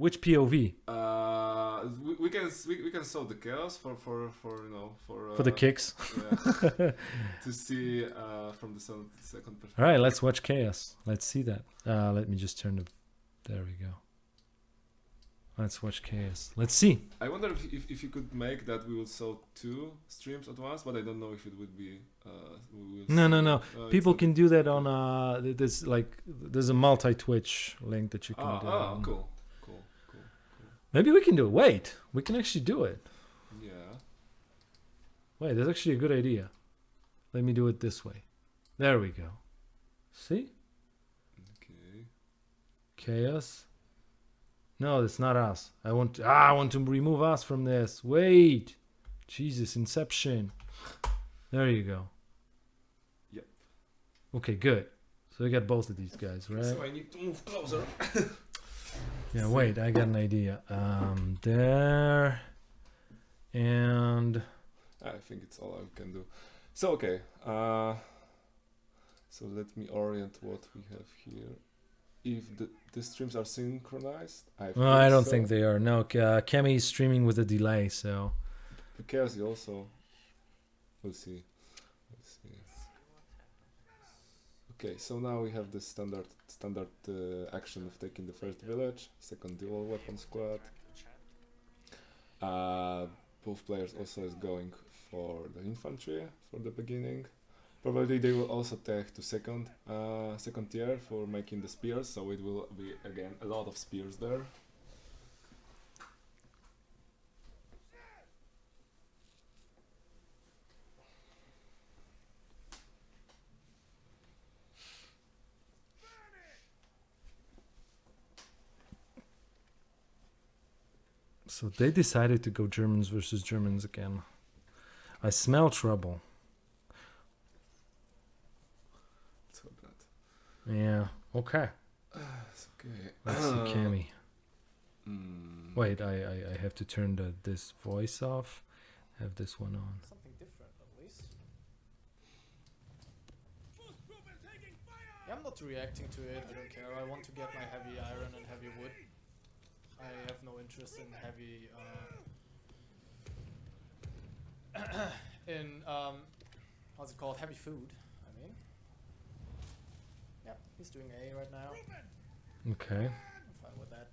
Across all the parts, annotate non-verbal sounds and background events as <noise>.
which POV Uh, we, we can we, we can solve the chaos for for for you know for uh, for the kicks? yeah, <laughs> to see uh, from the second, second perspective. All right, let's watch chaos. Let's see that. Uh, let me just turn the. There we go. Let's watch chaos. Let's see. I wonder if, if, if you could make that we will sell two streams at once, but I don't know if it would be. Uh, No, no, no. Uh, People can do that on uh. There's like there's a multi Twitch link that you can Ah, do. ah, on. cool, cool, cool. Maybe we can do it. Wait, we can actually do it. Yeah. Wait, that's actually a good idea. Let me do it this way. There we go. See? Okay. Chaos. No, that's not us. I want to, ah, I want to remove us from this. Wait. Jesus, Inception. There you go. Yep. Okay, good. So we got both of these guys, right? So I need to move closer. <laughs> Yeah, wait, I got an idea. Um, there. And I think it's all I can do. So okay. Uh, so let me orient what we have here. If the, the streams are synchronized, I. well, I don't so. think they are. No, uh, Kemi is streaming with a delay, so chaos also. We'll see. We'll see. Okay, so now we have the standard standard uh, action of taking the first village, second dual weapon squad. Uh, both players also is going for the infantry for the beginning. Probably they will also take to second uh, second tier for making the spears, so it will be again a lot of spears there. So they decided to go Germans versus Germans again. I smell trouble. So that. Yeah. Okay. It's okay. Let's see Cammy. Mm. Wait, I, I, I have to turn the this voice off. Have this one on. Something different, at least. Yeah, I'm not reacting to it. I don't care. I want to get my heavy iron and heavy wood. I have no interest in heavy. Uh, <coughs> in um, what's it called? Heavy food. I mean. Yeah, he's doing A right now. Okay. I'm fine with that.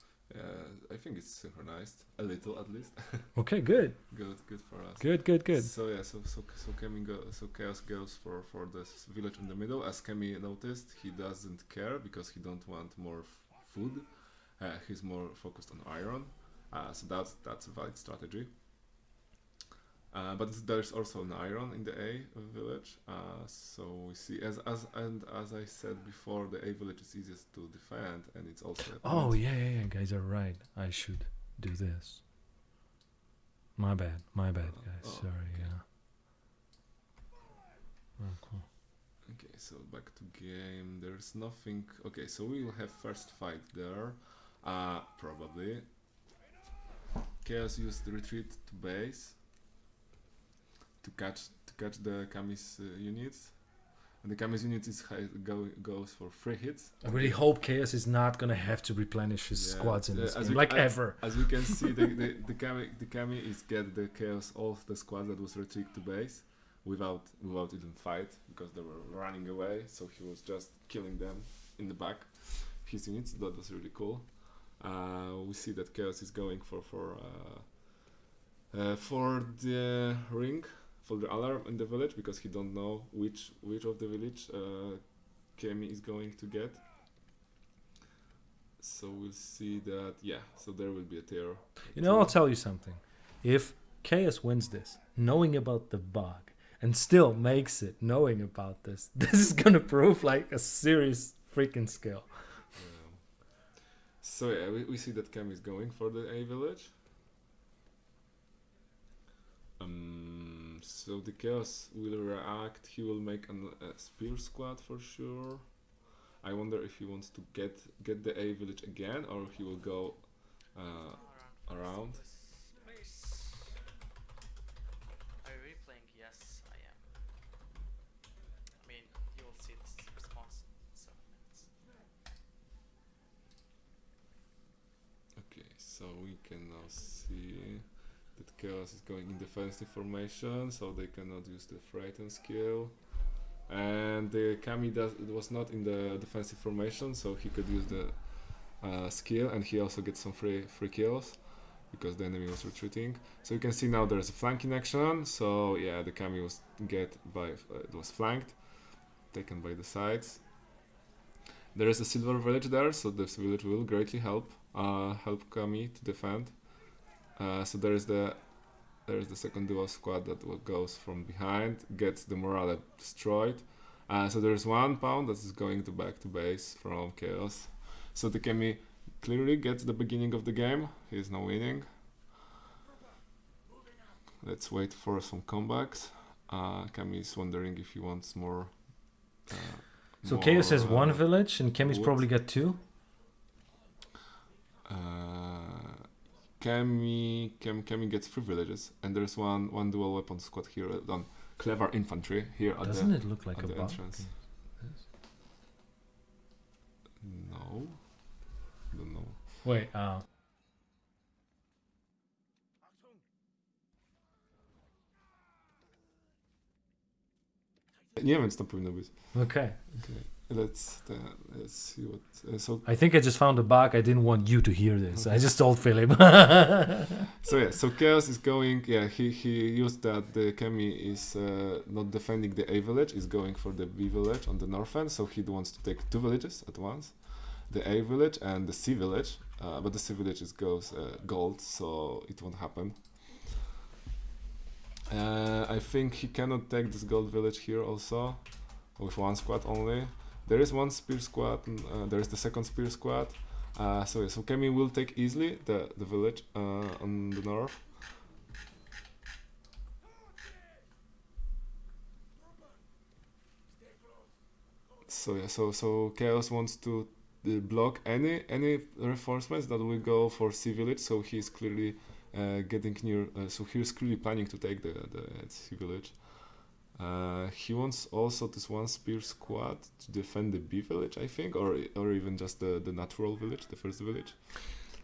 Yeah, I think it's synchronized a little at least. <laughs> Okay, good. good, good for us. Good, good, good. So yeah, so so so Kemi go, so Chaos goes for for this village in the middle. As Kemi noticed, he doesn't care because he don't want more f- food. Uh, he's more focused on iron. Uh, so that's that's a valid strategy. Uh, but there's also an iron in the A village. Uh, so we see as as and as I said before, the A village is easiest to defend, and it's also. Oh yeah, yeah, yeah. Guys are right. I should do this. My bad. My bad, Oh, guys. oh, Sorry. okay. Yeah. Oh, cool. Okay, so back to game. There's nothing. Okay, so we will have first fight there. Uh, probably. Chaos used the retreat to base to catch to catch the Kami's uh, units, and the Kami's unit is high, go, goes for three hits. I really hope Chaos is not gonna have to replenish his Yeah, squads in uh, this as game, we- like I- ever. As we can see, the the, <laughs> the Kami the Kami is get the Chaos all of the squad that was retreat to base without without even fight because they were running away. So he was just killing them in the back. His units that was really cool. Uh, we see that Chaos is going for for uh, uh, for the ring for the alarm in the village because he don't know which which of the village uh, Kemi is going to get. So we'll see that yeah. So there will be a terror. You know, I'll tell you something. If Chaos wins this, knowing about the bug, and still makes it, knowing about this, <laughs> this is gonna prove like a serious freaking skill. Yeah. So yeah, we, we see that Cam is going for the A village. Um, so the Chaos will react, he will make an, a Spear Squad for sure. I wonder if he wants to get get the A village again or he will go uh, around. Are you replaying? Yes, I am. I mean, you will see this response in seven minutes. Okay, so we can now see. Chaos is going in defensive formation, so they cannot use the frighten skill. And the Kami does it was not in the defensive formation, so he could use the uh, skill, and he also gets some free free kills because the enemy was retreating. So you can see now there's a flanking action. So yeah, the Kami was get by uh, it was flanked, taken by the sides. There is a silver village there, so this village will greatly help uh, help Kami to defend. Uh, so there is the there is the second duo squad that goes from behind, gets the morale destroyed. Uh, so there's one pound that is going to back to base from chaos. So the Kami clearly gets the beginning of the game. He's now winning. Let's wait for some comebacks. Uh, Kami is wondering if he wants more. Uh, So more, Chaos has one uh, village, and Kemi's wood. probably got two. Kami, Kami, Kami gets three villages, and there's one one dual weapon squad here on clever infantry here at Doesn't the it look like a the entrance. no, don't know. Wait, uh, Nie wiem, co to powinno być. okay. Let's uh, let's see what. Uh, so I think I just found a bug. I didn't want you to hear this. I just told Philip. <laughs> so yeah, so chaos is going. Yeah, he he used that the Kami is uh, not defending the A village, is going for the B village on the north end. So he wants to take two villages at once, the A village and the C village. Uh, but the C village is goes uh, gold, so it won't happen. Uh, I think he cannot take this gold village here also, with one squad only. There is one spear squad. Uh, there is the second spear squad. Uh, so so Kemi will take easily the the village uh, on the north. So yeah, so so Chaos wants to uh, block any any reinforcements that will go for C village. So he's clearly uh, getting near. Uh, so he's clearly planning to take the the C village. Uh, he wants also this one spear squad to defend the B village, I think, or or even just the the natural village, the first village.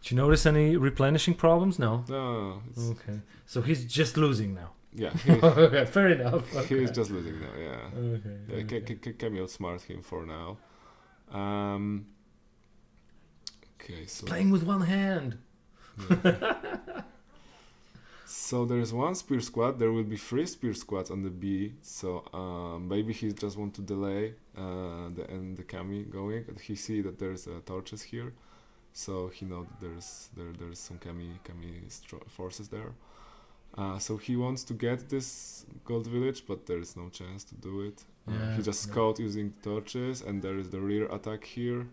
Did you notice any replenishing problems? No. No, it's, Okay. So he's just losing now. yeah, <laughs> okay, fair enough. Okay. is just losing now. Yeah, Okay. yeah okay. Ca- Ca- Camille outsmart him for now. Um, okay, so Playing with one hand. yeah. <laughs> so there's one spear squad. There will be three spear squads on the B. So um, maybe he just want to delay uh, the end the Kami going. And he see that there's uh, torches here, so he know that there's there there's some Kami Kami forces there. Uh, so he wants to get this gold village, but there is no chance to do it. Uh, Yeah, he just yeah. scout using torches, and there is the rear attack here.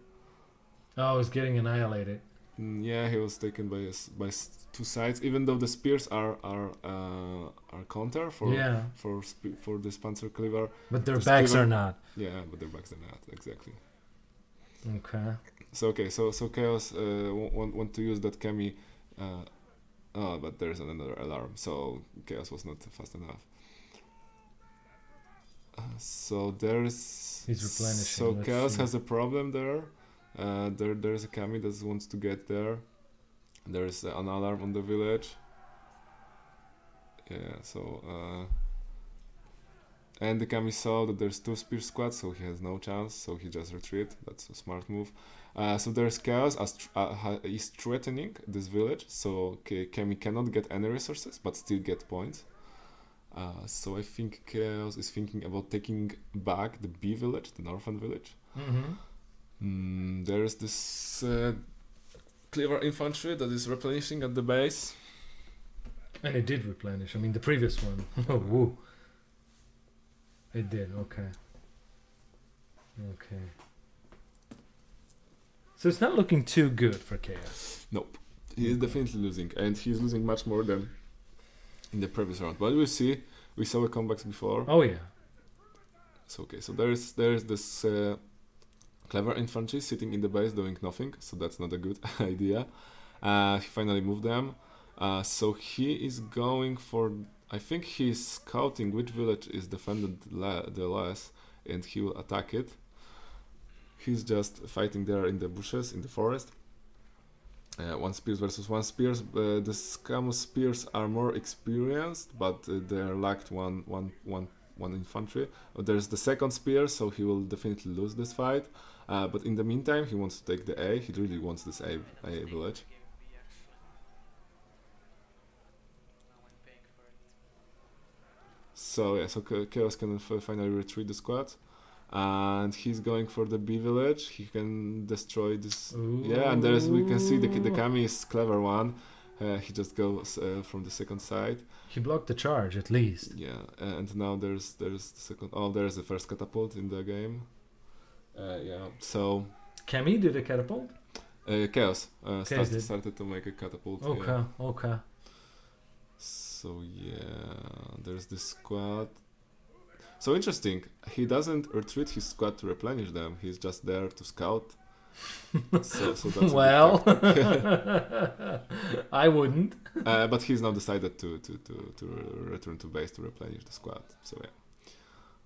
Oh, he's getting annihilated. Mm, yeah, he was taken by by two sides. Even though the spears are are uh, are counter for yeah, for for this panzer cleaver. but their backs give are not. Yeah, but their backs are not exactly. Okay. So okay, so so chaos uh, want want to use that Kami. Uh, oh, but there's another alarm, so chaos was not fast enough. Uh, so there's He's replenishing, So chaos see. has a problem there. Uh, there there's a Kami that wants to get there. There's an alarm on the village. Yeah, so uh, and the Kami saw that there's two spear squads, so he has no chance. So he just retreat. That's a smart move. Uh, so there's chaos as uh, is threatening this village. So Kami cannot get any resources, but still get points. Uh, so I think chaos is thinking about taking back the B village, the northern village. Mm-hmm. Mm, there is this uh, clever infantry that is replenishing at the base. And it did replenish. I mean, the previous one. <laughs> oh, woo. It did. Okay. Okay. So it's not looking too good for Chaos. Nope. He is definitely losing, and he is losing much more than in the previous round. But we see, we saw a comebacks before. Oh yeah. So okay, so there is there is this uh, clever infantry sitting in the base doing nothing. So that's not a good <laughs> idea. Uh, he finally moved them. Uh, so he is going for. I think he's scouting which village is defended le- the less, and he will attack it. He's just fighting there in the bushes in the forest. Uh, one spears versus one spears. Uh, the Scamus spears are more experienced, but uh, they lacked one, one, one, one infantry. There's the second spear, so he will definitely lose this fight. Uh, but in the meantime, he wants to take the A. He really wants this A, A village. Game B actually. Now I'm paying for it. So yeah, so Chaos can finally retreat the squad, and he's going for the B village. He can destroy this. Yeah, and there's we can see the the Ooh. Kami is clever one. Uh, he just goes uh, from the second side. He blocked the charge at least. Yeah, and now there's there's the second. Oh, there's the first catapult in the game. Uh, yeah, so Cammy did a catapult. uh, Chaos uh, Chaos started, started to make a catapult. Okay, Yeah. okay. So yeah, there's this squad. So interesting. He doesn't retreat his squad to replenish them. He's just there to scout. so, so that's <laughs> well. <laughs> I wouldn't. uh, but he's now decided to to to to return to base to replenish the squad. So yeah.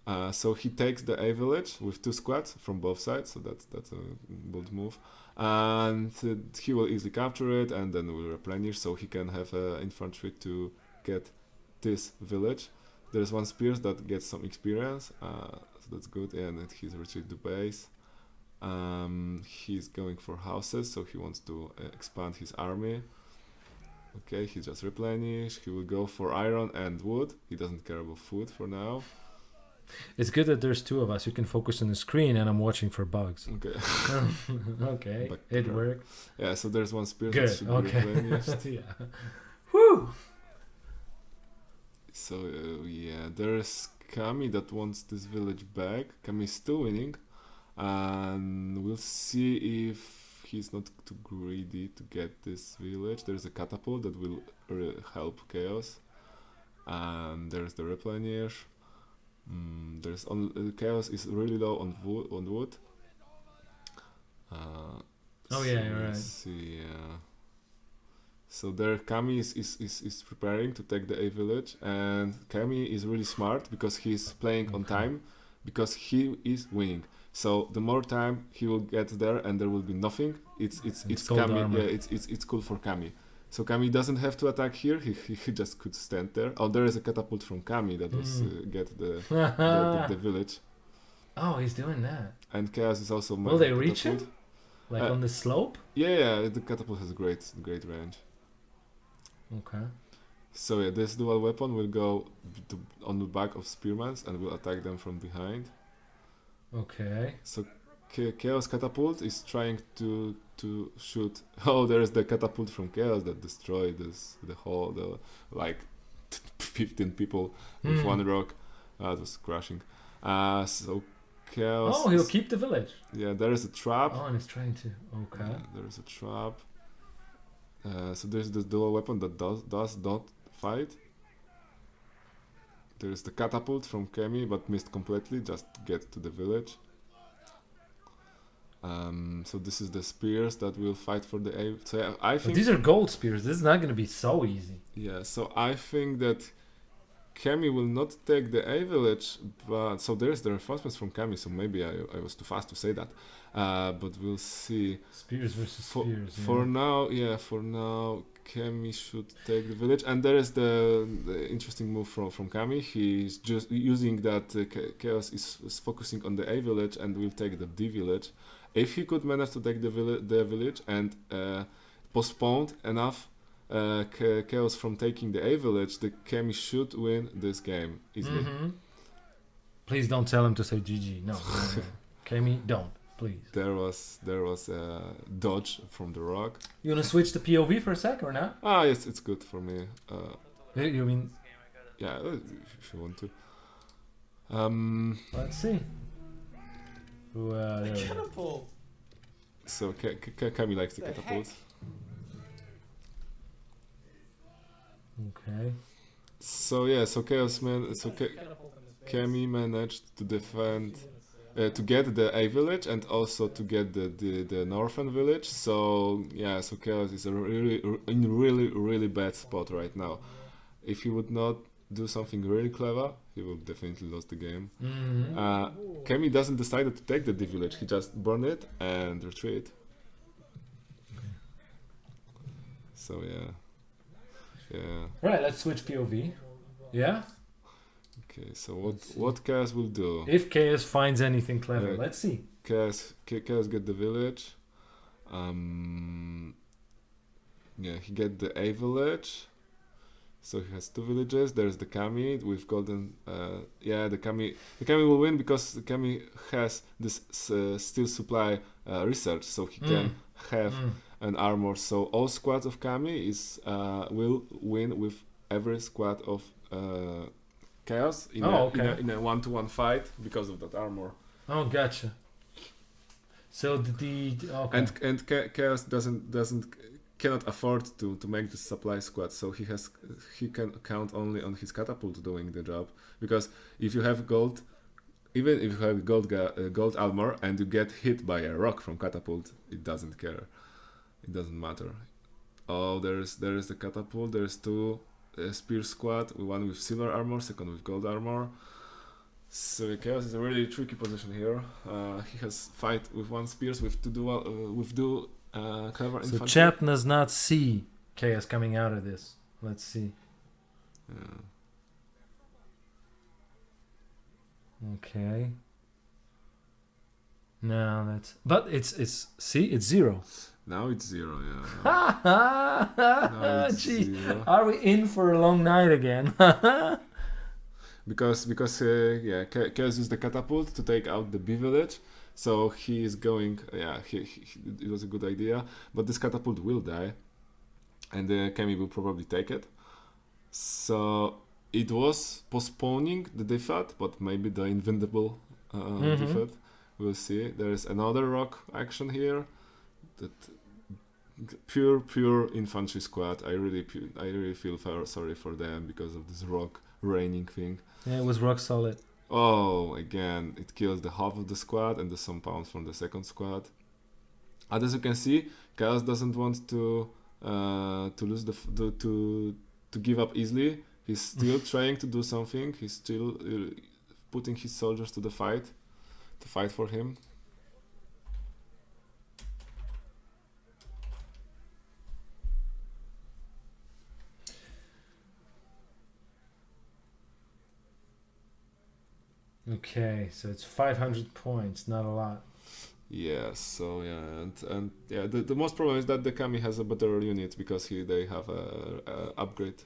Uh, so he takes the A village with two squads from both sides. So that's that's a bold move, and he will easily capture it and then will replenish. So he can have uh, infantry to get this village. There's one spears that gets some experience, uh, so that's good. And he's retreated to base. Um, he's going for houses, so he wants to uh, expand his army. Okay, he just replenish. He will go for iron and wood. He doesn't care about food for now. It's good that there's two of us. You can focus on the screen, and I'm watching for bugs. Okay. <laughs> okay, But- it worked. Yeah, so there's one spear that Good. should Okay. replenished. <laughs> yeah. Whew. So uh, yeah, there's Kami that wants this village back. Kami is still winning, and we'll see if he's not too greedy to get this village. There's a catapult that will uh, help Chaos, and there's the replenish. Mm, there's on uh, Chaos is really low on wood. On wood. Uh, Oh, yeah, so right. See, yeah. So there, Kami is, is, is, is preparing to take the A village, and Kami is really smart because he's playing on time, because he is winning. So the more time he will get there, and there will be nothing. It's it's It's it's, Kami. armor. Yeah, it's it's it's cool for Kami. So Kami doesn't have to attack here. He, he, he just could stand there. Oh, there is a catapult from Kami that was Mm. uh, get the, <laughs> the, the the village. oh, he's doing that. And Chaos is also. Will they reach catapult. him? Like Uh, on the slope? Yeah, yeah. The catapult has a great great range. Okay. So yeah, this dual weapon will go to, on the back of spearmans and will attack them from behind. Okay. So Chaos catapult is trying to to shoot. <laughs> Oh, there's the catapult from Chaos that destroyed this the whole the like <laughs> 15 people with Hmm. one rock. Uh, it was crashing. Uh, so Chaos. Oh, he'll is- keep the village. yeah, there is a trap. Oh, and he's trying to. Okay. Uh, there is a trap. Uh, so there's this dual weapon that does does not fight. There is the catapult from Kemi, but missed completely. Just get to the village. Um, so this is the spears that will fight for the A. So I But think these are gold spears. This is not going to be so easy. yeah. So I think that Kemi will not take the A village, but so there's the reinforcements from Kemi. So maybe I, I was too fast to say that, uh, but we'll see. Spears versus For, spears. yeah. for now, yeah, for now, Kami should take the village, and there is the, the interesting move from from Kami. He's just using that uh, Chaos is, is focusing on the A village and will take the D village. If he could manage to take the village, the village and uh, postponed enough uh, Chaos from taking the A village, the Kami should win this game easily. Mhm. Please don't tell him to say GG. No. no, no. <laughs> Don't. Please. There was there was a dodge from the rock. You want to switch the POV for a sec or not? Ah, yes, it's good for me. Uh, You mean, This game I got it. Yeah, uh, if you want to. Um, let's see. Who, uh, The there we go. catapult. so Ka- Ka- Kami likes the The catapult. Okay. So yeah, so Chaos man, so Ka- Catapult in this base. Kami managed to defend, uh, to get the A village and also to get the the, the northern village. So yeah, so Chaos is a really in really really bad spot right now. If he would not do something really clever, he will definitely lose the game. Mhm. Uh, Ooh. Kami doesn't decide to take the D village. He just burn it and retreat. So yeah, yeah. Right, let's switch POV. Yeah? Okay, so what what Chaos will do? If KS finds anything clever, let's see. Chaos, Cha- Chaos get the village. Um, yeah, he get the A village. So he has two villages. There's the Kami with golden. Uh, yeah, the Kami. The Kami will win because the Kami has this uh, steel supply uh, research, so he can Mm. have Mm. An armor. So all squads of Kami is uh, will win with every squad of uh, Chaos in, Oh, a, okay. in a in a one-to-one fight because of that armor. Oh, gotcha. So the, the okay. and and chaos doesn't doesn't cannot afford to to make the supply squad so he has he can count only on his catapult doing the job because if you have gold even if you have gold uh, gold armor and you get hit by a rock from catapult it doesn't care it doesn't matter oh there's there's the catapult there's two uh, spear squad one with silver armor second with gold armor so chaos is a really tricky position here. Uh, he has fight with one spears with two dual uh, with two uh, clever so infantry. chat does not see Chaos coming out of this. Let's see. Yeah. Okay. No, that's but it's it's see it's zero. Now it's zero. Yeah. <laughs> Now it's Gee, zero. are we in for a long night again? <laughs> because because uh, yeah, chaos used the catapult to take out the B village. So he is going. Yeah, he, he, it was a good idea, but this catapult will die, and uh, Kemi will probably take it. So it was postponing the defeat, but maybe the invincible uh, Mhm. defeat. We'll see. There is another rock action here. That pure pure infantry squad. I really I really feel sorry for them because of this rock raining thing. yeah, it was rock solid. Oh, again, it kills the half of the squad and the some pounds from the second squad. And as you can see, Chaos doesn't want to uh, to lose the f- to, to to give up easily. He's still <laughs> trying to do something. He's still uh, putting his soldiers to the fight, to fight for him. Okay, so it's 500 points, not a lot. Yeah, so yeah, and and yeah, the, the most problem is that the Kami has a better unit because he they have a, a upgrade.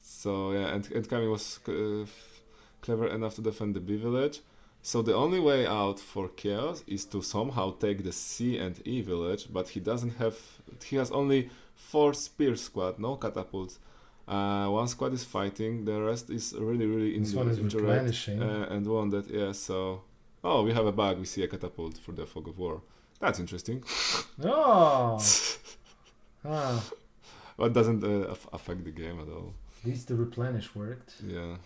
So yeah, and and Kami was uh, clever enough to defend the B village. So the only way out for Chaos is to somehow take the C and E village, but he doesn't have. He has only four spear squad, no catapults. Uh, one squad is fighting, the rest is really really This injured, one is replenishing. uh, and wounded. Yeah, so oh, we have a bug. We see a catapult for the fog of war. That's interesting. <laughs> Oh! <laughs> ah, but doesn't uh, aff- affect the game at all. at least the replenish worked. Yeah.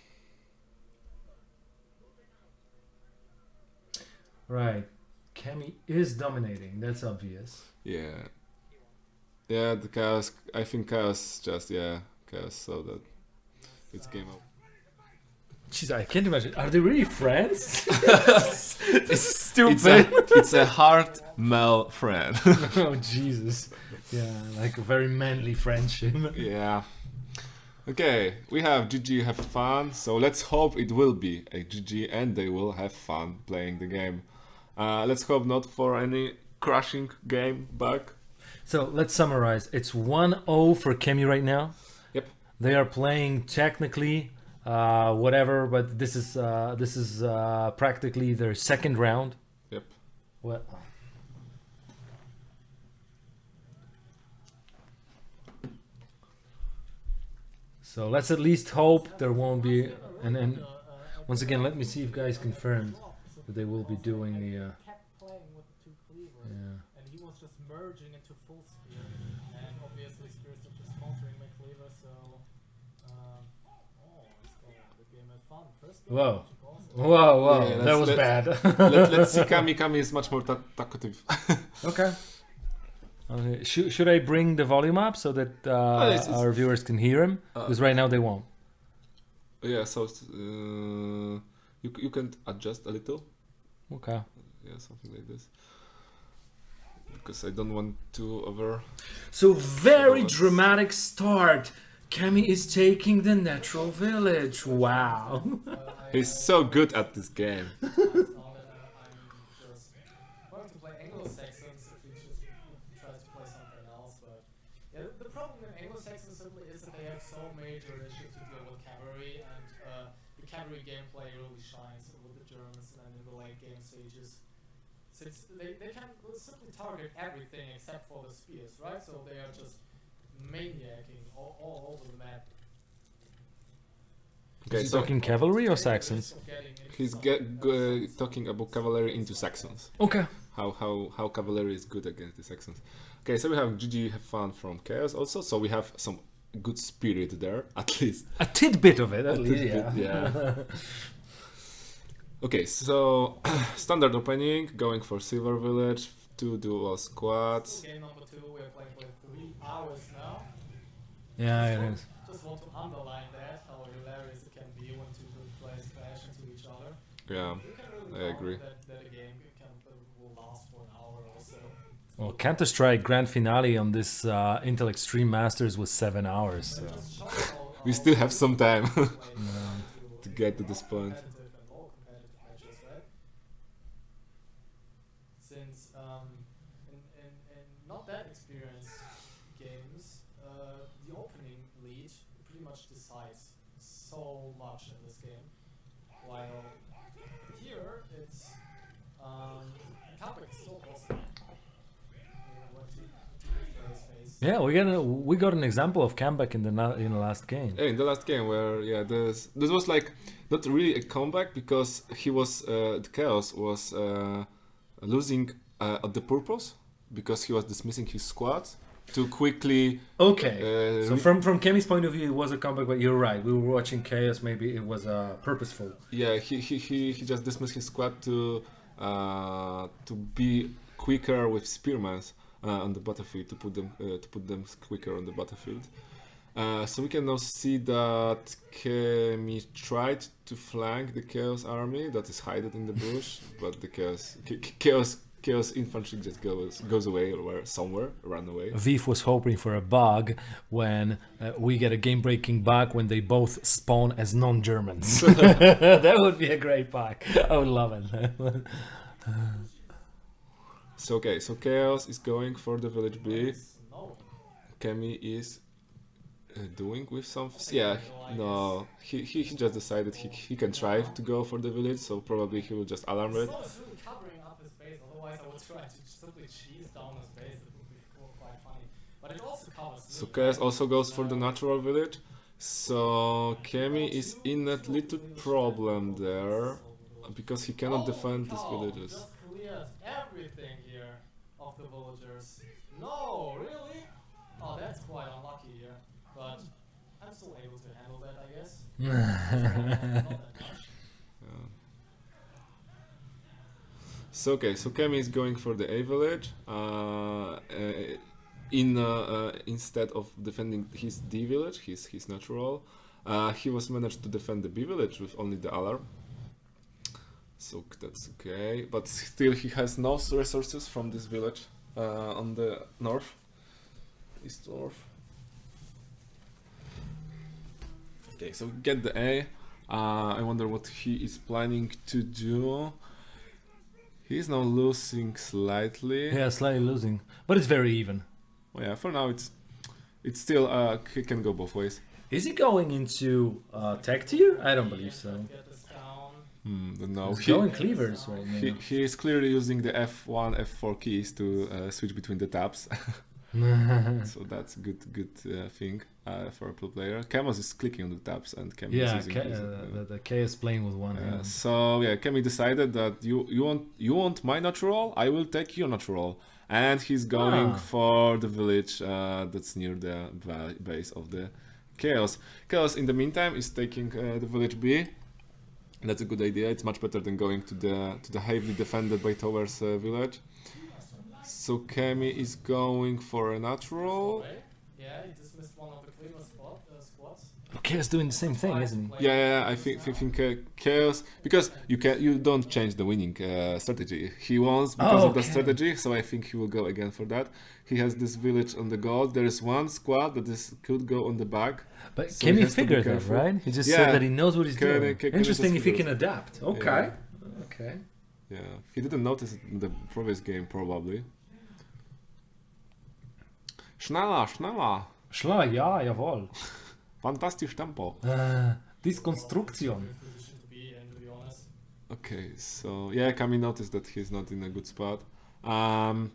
Right. Kemi is dominating, that's obvious. Yeah. Yeah, the chaos. I think chaos just yeah, chaos. So that it's game over. Jeez, I can't imagine. Are they really friends? <laughs> it's stupid. It's a, it's a hard male friend. <laughs> oh, Jesus. Yeah, like a very manly friendship. yeah. Okay, we have GG have fun. So let's hope it will be a GG and they will have fun playing the game. Uh, let's hope not for any crashing game bug. So let's summarize. It's 1 0 for Kemi right now. Yep. They are playing technically uh, whatever, but this is uh, this is uh, practically their second round. Yep. What? So let's at least hope there won't be. And then once again, let me see if guys confirmed that they will be doing the. Uh, kept playing with the two cleavers, yeah. Whoa. Magic also. Whoa, whoa, Yeah, that was let's- bad. Let, let's <laughs> see. Kami Kami is much more ta- talkative. <laughs> Okay. Okay. Should, should I bring the volume up so that uh, it's- it's- our viewers can hear him? Uh, Because right now they won't. yeah, so uh, you you can adjust a little. Okay. Yeah, something like this. because I don't want to over. So very Bullets. dramatic start. Kami is taking the natural village. Wow. <laughs> I, He's so good at this game. I found that I'm just going to play Anglo-Saxons if we just try to play something else. But yeah, the- the problem in Anglo-Saxons simply is that they have so major issues to deal with cavalry, and uh, the cavalry gameplay really shines with the Germans and in the late game stages. Since they, they can simply target everything except for the spears, right? So they are just maniacing all, all over the map. Okay, Is he so talking cavalry or Take the risk Saxons? of getting into he's get, mess. Uh, talking about cavalry into Saxons. Okay. How how how cavalry is good against the Saxons. Okay, so we have GG have fun from chaos also. So we have some good spirit there <laughs> at least. A tidbit of it, at A least. tidbit, yeah. yeah. <laughs> Okay, so <clears throat> standard opening, going for Silver Village, two dual squads. Game number two, we are playing for three hours now. yeah, it is. Just want to underline that, how hilarious hour I agree. Well, Counter Strike Grand Finale on this uh, Intel Extreme Masters was seven hours. So. But it just shows how, we still have some time <laughs> to get to this point. competitive and more competitive matches, right? Since um, in, in, in not that experienced games, uh, the opening lead pretty much decides so much in this game. While here it's um, comeback is still possible. You know, what two- two players face. Yeah, we got a, we got an example of comeback in the in the last game. Yeah, in the last game where yeah, this this was like not really a comeback because he was uh, the chaos was uh, losing uh, at the purpose because he was dismissing his squad to quickly. Okay. Uh, So from from Kemi's point of view, it was a comeback, but you're right. We were watching chaos. Maybe it was uh, purposeful. yeah, he, he, he, he just dismissed his squad to uh, to be quicker with spearmans on the battlefield to put them uh, to put them quicker on the battlefield. Uh, so we can now see that Kemi tried to flank the Chaos army that is hidden in the bush, <laughs> but the Chaos Ch- Ch- Chaos Chaos infantry just goes goes away or somewhere, run away. Viv was hoping for a bug when uh, we get a game-breaking bug when they both spawn as non-Germans. <laughs> <laughs> that would be a great bug. I would love it. So okay, so Chaos is going for the village B. Kemi is uh, doing with some. Yeah, no, he, he, he just decided he, he can try to go for the village, so probably he will just alarm it. Snow is really covering up his base, otherwise I would try to simply cheese down his base. It would be quite funny. But it also covers. So Chaos also goes for the Uh, natural village. So Kemi is in that little problem there because he cannot defend these villages. Just cleared everything here of the villagers. No, really? Oh, that's quite unlucky here. But I'm still able to handle that, I guess. <laughs> Not that much. Yeah. So okay, so Kemi is going for the A village. Uh, uh, in uh, uh, instead of defending his D village, his his natural, uh, he was managed to defend the B village with only the alarm. So that's okay, but still he has no resources from this village on the north, east north. Okay, so we get the A. Uh, I wonder what he is planning to do. He's now losing slightly. yeah, slightly losing, but it's very even. Well, yeah, for now it's it's still uh he can go both ways. Is he going into uh, tech tier? I don't believe so. Hmm, don't. He's He, going cleavers right he, now. he is clearly using the F1, F4 keys to uh, switch between the tabs. <laughs> so that's a good good uh, thing uh, for a pro player. Kemos is clicking on the tabs and Kemi is yeah, K- uh, the, the K is playing with one hand. so yeah, Kemi decided that you you want you want my natural, I will take your natural, and he's going Ah. for the village uh, that's near the base of the chaos. Chaos in the meantime is taking uh, the village B. That's a good idea. It's much better than going to the to the heavily defended by towers uh, village. So Kemi is going for a natural. Yeah, he one of the. Chaos is doing the same thing, isn't he? Yeah, yeah, yeah, I think I think uh, chaos because you can you don't change the winning uh, strategy. He wants because Oh, of the strategy, so I think he will go again for that. He has this village on the gold. There is one squad that is could go on the back. But So can he he has to be figure that, careful. right? He just Yeah. said that he knows what he's Can- doing. can- can Interesting if he can adapt. Okay. Okay. Yeah, he didn't notice it in the previous game probably. Schneller, schneller, Schla, ja, jawohl. Fantastisch Tempo. Äh, Diskonstruktion. Good position to be in, to be honest. Okay, so yeah, Kami noticed that he's not in a good spot. Um,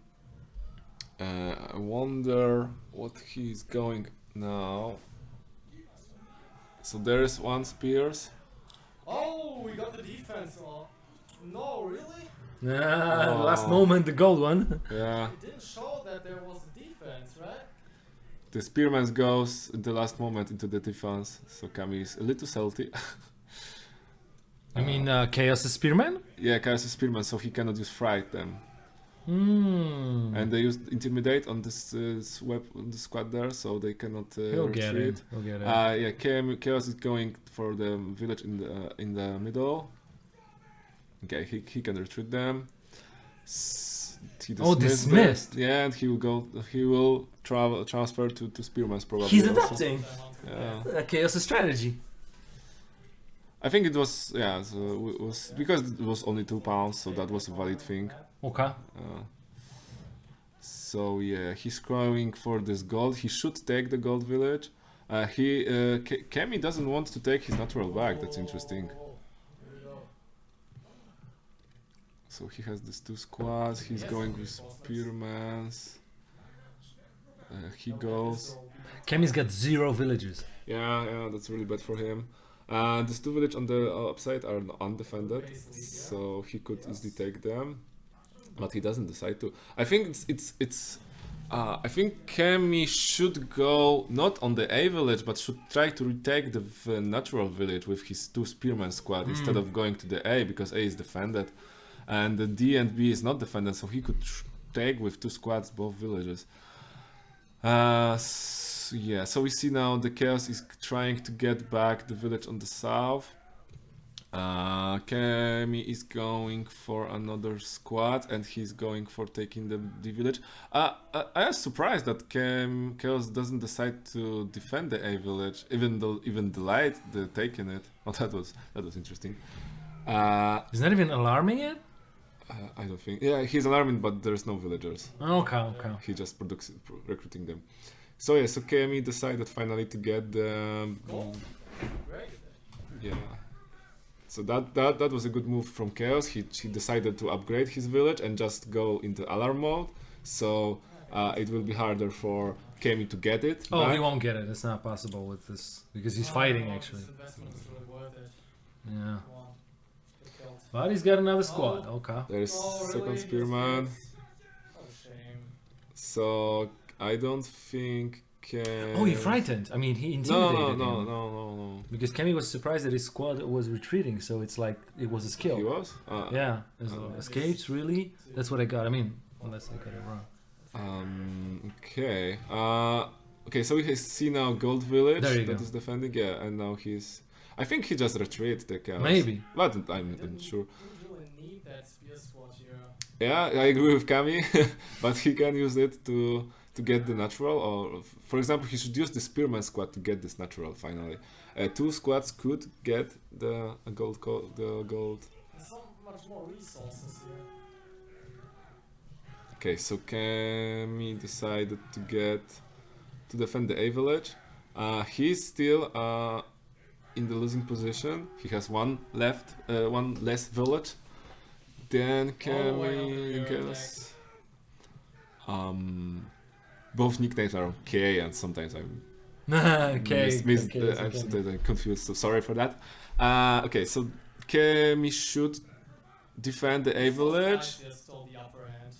uh, I wonder what he's going now. So there is one Spears. Oh, we got the defense. Oh, no, really? Ah, last Oh. moment, the gold one. Yeah, It didn't show that there was a defense, right? The Spearman goes in the last moment into the defense, so Kami is a little salty. <laughs> I mean, uh, Chaos is Spearman? yeah, Chaos is Spearman, so he cannot use Fright them. Hmm. And they used Intimidate on this uh, swap on the squad there, so they cannot uh, He'll get retreat. it. He'll get it. Uh, yeah, Chaos Chaos is going for the village in the uh, in the middle. Okay, he, he can retreat them. He Oh, dismissed them. Yeah, and he will go. He will travel transfer to to Spearman's probably. He's also. adapting. Yeah, Uh, Chaos' strategy. I think it was yeah. So it was because it was only two pounds, so that was a valid thing. Okay. Uh, so yeah, he's going for this gold. He should take the gold village. Uh, he uh, Kemi doesn't want to take his natural back. That's interesting. Oh, here we go. So he has these two squads. He's Yes, going with. Spearmans. Uh, he goes. Kemi's got zero villages. Yeah, yeah, that's really bad for him. Uh, these two village on the upside are undefended, so he could easily take them, but he doesn't decide to. I think it's it's it's. Uh, I think Kemi should go not on the A village, but should try to retake the natural village with his two spearman squad instead Mm. of going to the A because A is defended, and the D and B is not defended, so he could take with two squads both villages. Uh, s- yeah, so we see now the chaos is trying to get back the village on the south. Uh, Kemi is going for another squad and he's going for taking the, the village. Uh, I, I was surprised that Kem, Chaos doesn't decide to defend the A village, even though even the light the taking it. <laughs> Oh, that was that was interesting. Uh, He's not even alarming it? Uh, I don't think. Yeah, he's alarming, but there's no villagers. Okay, okay. He just products recruiting them. So yeah, so Kemi decided finally to get the Gold? Very good. yeah. So that, that that was a good move from Chaos. He he decided to upgrade his village and just go into alarm mode. So uh, it will be harder for Kemi to get it. Oh, back. he won't get it. It's not possible with this because he's No, fighting actually. This investment is really worth it. Yeah. Come on. Get killed. But he's got another squad. Oh. Okay. There's Oh, second really? spearman. Yes, yes. Oh, shame. So I don't think. Kemi... Oh, he frightened. I mean, he No, intimidated no, no, him. no, no, no. Because Kemi was surprised that his squad was retreating, so it's like it was a skill. He was. Uh, Yeah. It's Oh. escapes really. That's what I got. I mean, unless I got it wrong. Um. Okay. Uh. Okay. So we see now Gold Village There you that go. is defending. Yeah, and now he's. I think he just retreated the chaos. Maybe. But I'm not sure. Didn't really need that spear sword here. Yeah, I agree with Kami, <laughs> but he can use it to to get the natural. Or, for example, he should use the Spearman squad to get this natural. Finally, uh, two squads could get the gold. Co- the gold. There's so much more resources here. Okay, so Kami decided to get to defend the A village. Uh, he's still uh, in the losing position. He has one left, uh, one less village. Then Oh, Kami okay, you're guess. Um, both nicknames are K, and sometimes I'm <laughs> okay. mis- mis- okay, uh, I'm okay. sometimes I'm confused. So sorry for that. Uh, okay, so Kami should defend the A village. guys here stole the upper hand.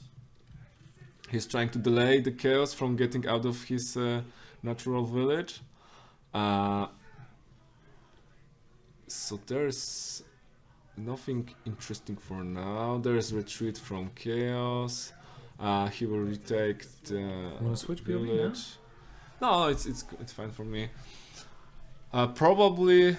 He's trying to delay the chaos from getting out of his uh, natural village. Uh, so there's nothing interesting for now. There's retreat from chaos. Uh, he will retake the Wanna switch village. No, it's it's it's fine for me. Uh, probably,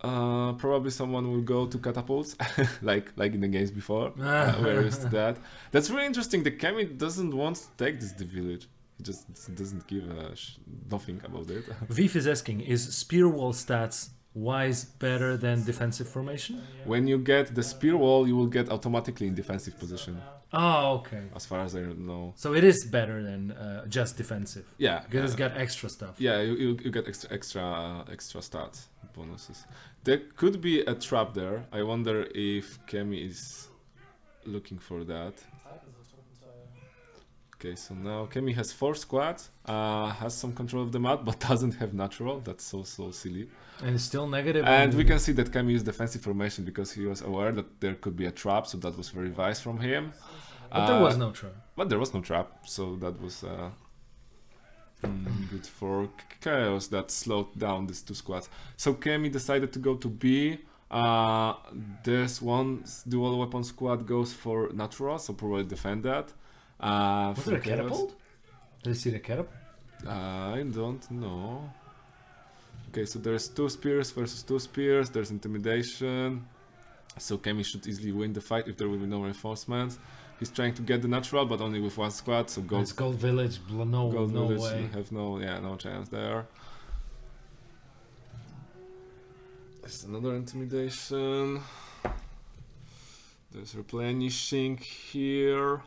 uh, probably someone will go to catapults, <laughs> like like in the games before. Uh, we're used to that. That's really interesting. The Kami doesn't want to take this the village. He just doesn't give a sh- nothing about it. <laughs> Vif is asking, is spear wall stats wise better than defensive formation? When you get the spear wall, you will get automatically in defensive position, Oh, okay. as far as I know. So it is better than uh, just defensive. Yeah, Because it's uh, got extra stuff. Yeah, you, you, you get extra extra uh, extra stats bonuses. There could be a trap there. I wonder if Kemi is looking for that. Type is a Truppenteiler. Okay, so now Kemi has four squads, uh, has some control of the map, but <laughs> doesn't have natural. That's so so silly. And it's still negative. And we can see that Kemi used defensive formation because he was aware that there could be a trap, so that was very wise from him. But there was Uh, no trap. But there was no trap, so that was uh, mm, good for Chaos that slowed down these two squads. So Kemi decided to go to B. Uh, this one dual weapon squad goes for natural, so probably defend that. Uh, Was it a catapult? Did you see the catapult? I don't know. Okay, so there's two spears versus two spears. There's intimidation. So Kemi should easily win the fight if there will be no reinforcements. He's trying to get the natural, but only with one squad. So gold It's Gold Village. No, Gold no Village way. have no yeah no chance there. There's another intimidation. There's replenishing here.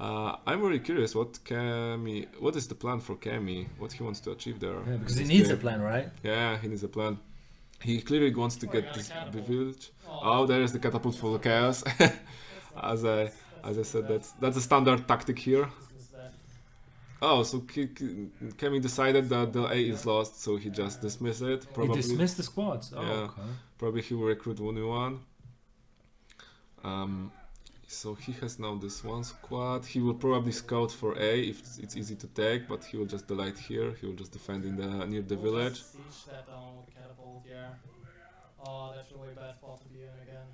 Uh, I'm really curious what Kami, what is the plan for Kami? What he wants to achieve there? Yeah, because he needs a plan, right? Yeah, he needs a plan. He clearly wants to Oh, get this village. Oh, there is the catapult for the chaos. <laughs> as I as I said, that's that's a standard tactic here. Oh, so Kemi decided that the A is lost, so he just dismissed it. Probably, He dismissed the squads. Oh, Yeah. okay. probably he will recruit one new one. Um, so he has now this one squad. He will probably scout for A if it's, easy to take, but he will just delight here. He will just defend in the near the We'll village. just Siege that down with catapult, yeah. Oh, that's really bad spot to be in again.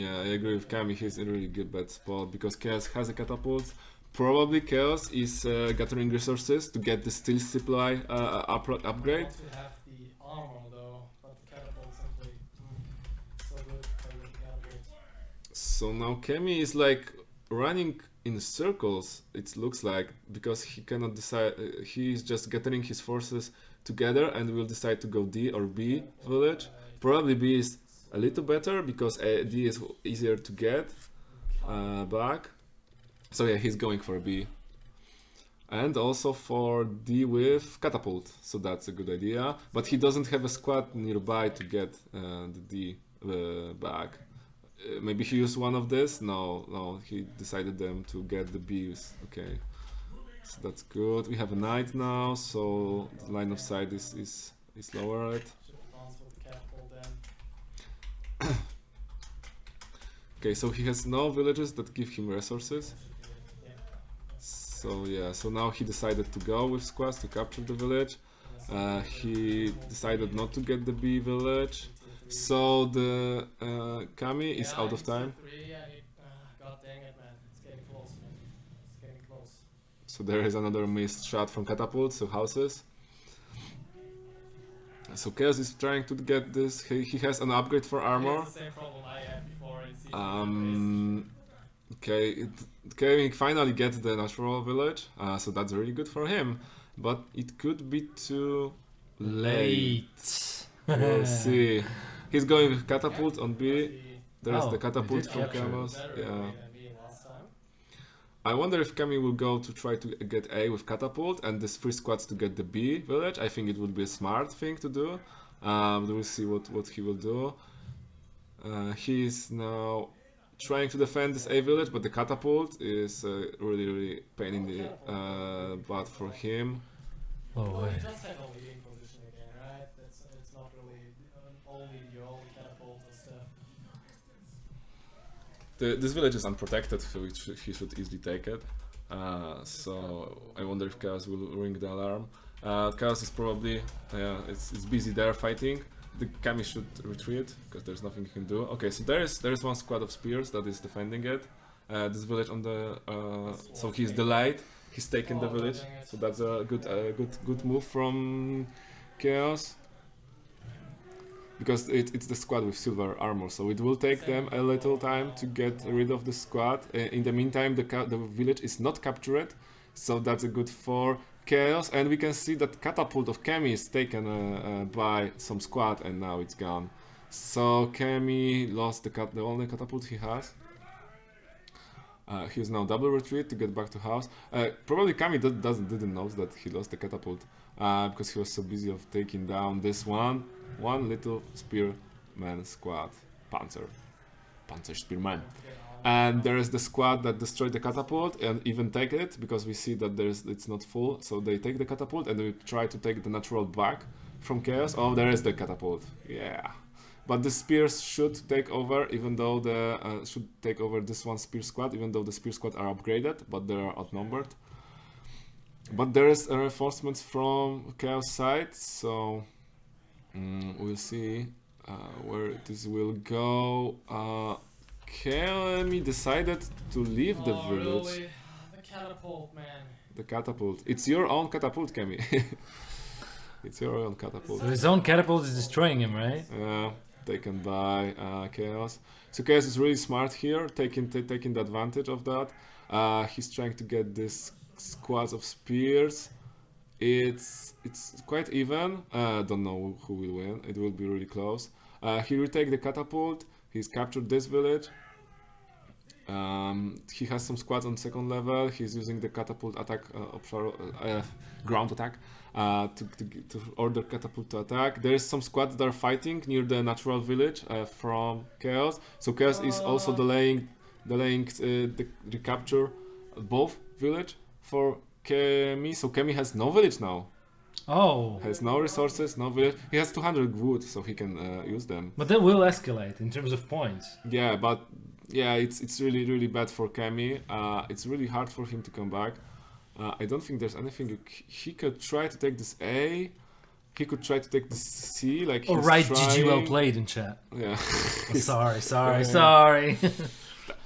Yeah, I agree with Kami. He's in a really good bad spot because Chaos has a catapult. Probably Chaos is uh, gathering resources to get the steel supply uh, up- upgrade. Want to have the armor though, but the catapult simply mm, so good. Play with the catapult. So now Kemi is like running in circles. It looks like because he cannot decide. Uh, he is just gathering his forces together and will decide to go D or B village. Probably B is a little better because uh, D is easier to get uh, back. So yeah, he's going for B. And also for D with catapult, so that's a good idea. But he doesn't have a squad nearby to get uh, the D uh, back. Uh, maybe he used one of this. No, no, he decided them to get the bees Okay, so that's good. We have a knight now, so the line of sight is is is lowered. <coughs> Okay, so he has no villages that give him resources. So yeah, so now he decided to go with squads to capture the village. Uh, he decided not to get the bee village. So the uh, Kami is out of time. Three, and it, uh, God dang it, man. It's getting close, man. It's getting close. So there is another missed shot from catapults, so houses. So Chaos is trying to get this. He, he has an upgrade for armor. It's the same problem I had before in Um, okay, it, Kami finally gets the natural village, uh, so that's really good for him. But it could be too late. Late. We'll <laughs> see. He's going with catapult on B. There's Oh, the catapult from capture it. Chaos. better Yeah. way than me last time. I wonder if Kami will go to try to get A with catapult and this three squads to get the B village. I think it would be a smart thing to do. Um, we'll see what, what he will do. Uh, he is now trying to defend this A village, but the catapult is uh, really, really pain in the uh, butt for him. Oh, wait. The, this village is unprotected, so he should easily take it. Uh, so I wonder if Chaos will ring the alarm. Uh, Chaos is probably yeah, it's, it's busy there fighting. The Kami should retreat because there's nothing he can do. Okay, so there is there is one squad of spears that is defending it. Uh, this village on the uh, so he's light. He's taken the village, so that's a good good good move from Chaos. Because it, it's the squad with silver armor, so it will take them a little time to get rid of the squad. Uh, in the meantime, the, the village is not captured, so that's a good for Chaos. And we can see that Catapult of Kemi is taken uh, uh, by some squad, and now it's gone. So Kemi lost the, cat- the only catapult he has. Uh, he's now double retreat to get back to house. Uh, probably Kami doesn't didn't know that he lost the catapult uh, because he was so busy of taking down this one one little spearman squad panzer panzer spearman. And there is the squad that destroyed the catapult and even take it because we see that there's it's not full. So they take the catapult and they try to take the natural back from chaos. Oh there is the catapult. Yeah. But the spears should take over even though the uh, should take over this one spear squad even though the spear squad are upgraded but they are outnumbered. But there is a reinforcements from chaos side so mm, we'll see uh, where this will go uh, Kelmy decided to leave the oh, village really? The catapult, man. the catapult it's your own catapult Kemi <laughs> it's your own catapult So his own catapult is destroying him, right? uh, taken by uh, Chaos. So Chaos is really smart here, taking taking the advantage of that. Uh, he's trying to get this squads of spears. It's it's quite even. Uh, don't know who will win. It will be really close. Uh, he will take the catapult. He's captured this village. Um, he has some squads on second level. He's using the catapult attack, uh, offshore, uh, uh, ground attack, uh, to, to, to order catapult to attack. There is some squads that are fighting near the natural village uh, from Chaos. So Chaos is also Uh. delaying, delaying uh, the recapture both village for Kemi. So Kemi has no village now. Oh, Has no resources, no village. He has 200 wood, so he can uh, use them. but that will escalate in terms of points. Yeah, but yeah, it's it's really really bad for Kemi. Uh, it's really hard for him to come back. Uh, I don't think there's anything he could try to take this A. He could try to take this C. Like All he's right, GG, well played in chat. Yeah, Oh, <laughs> sorry, sorry, <laughs> sorry.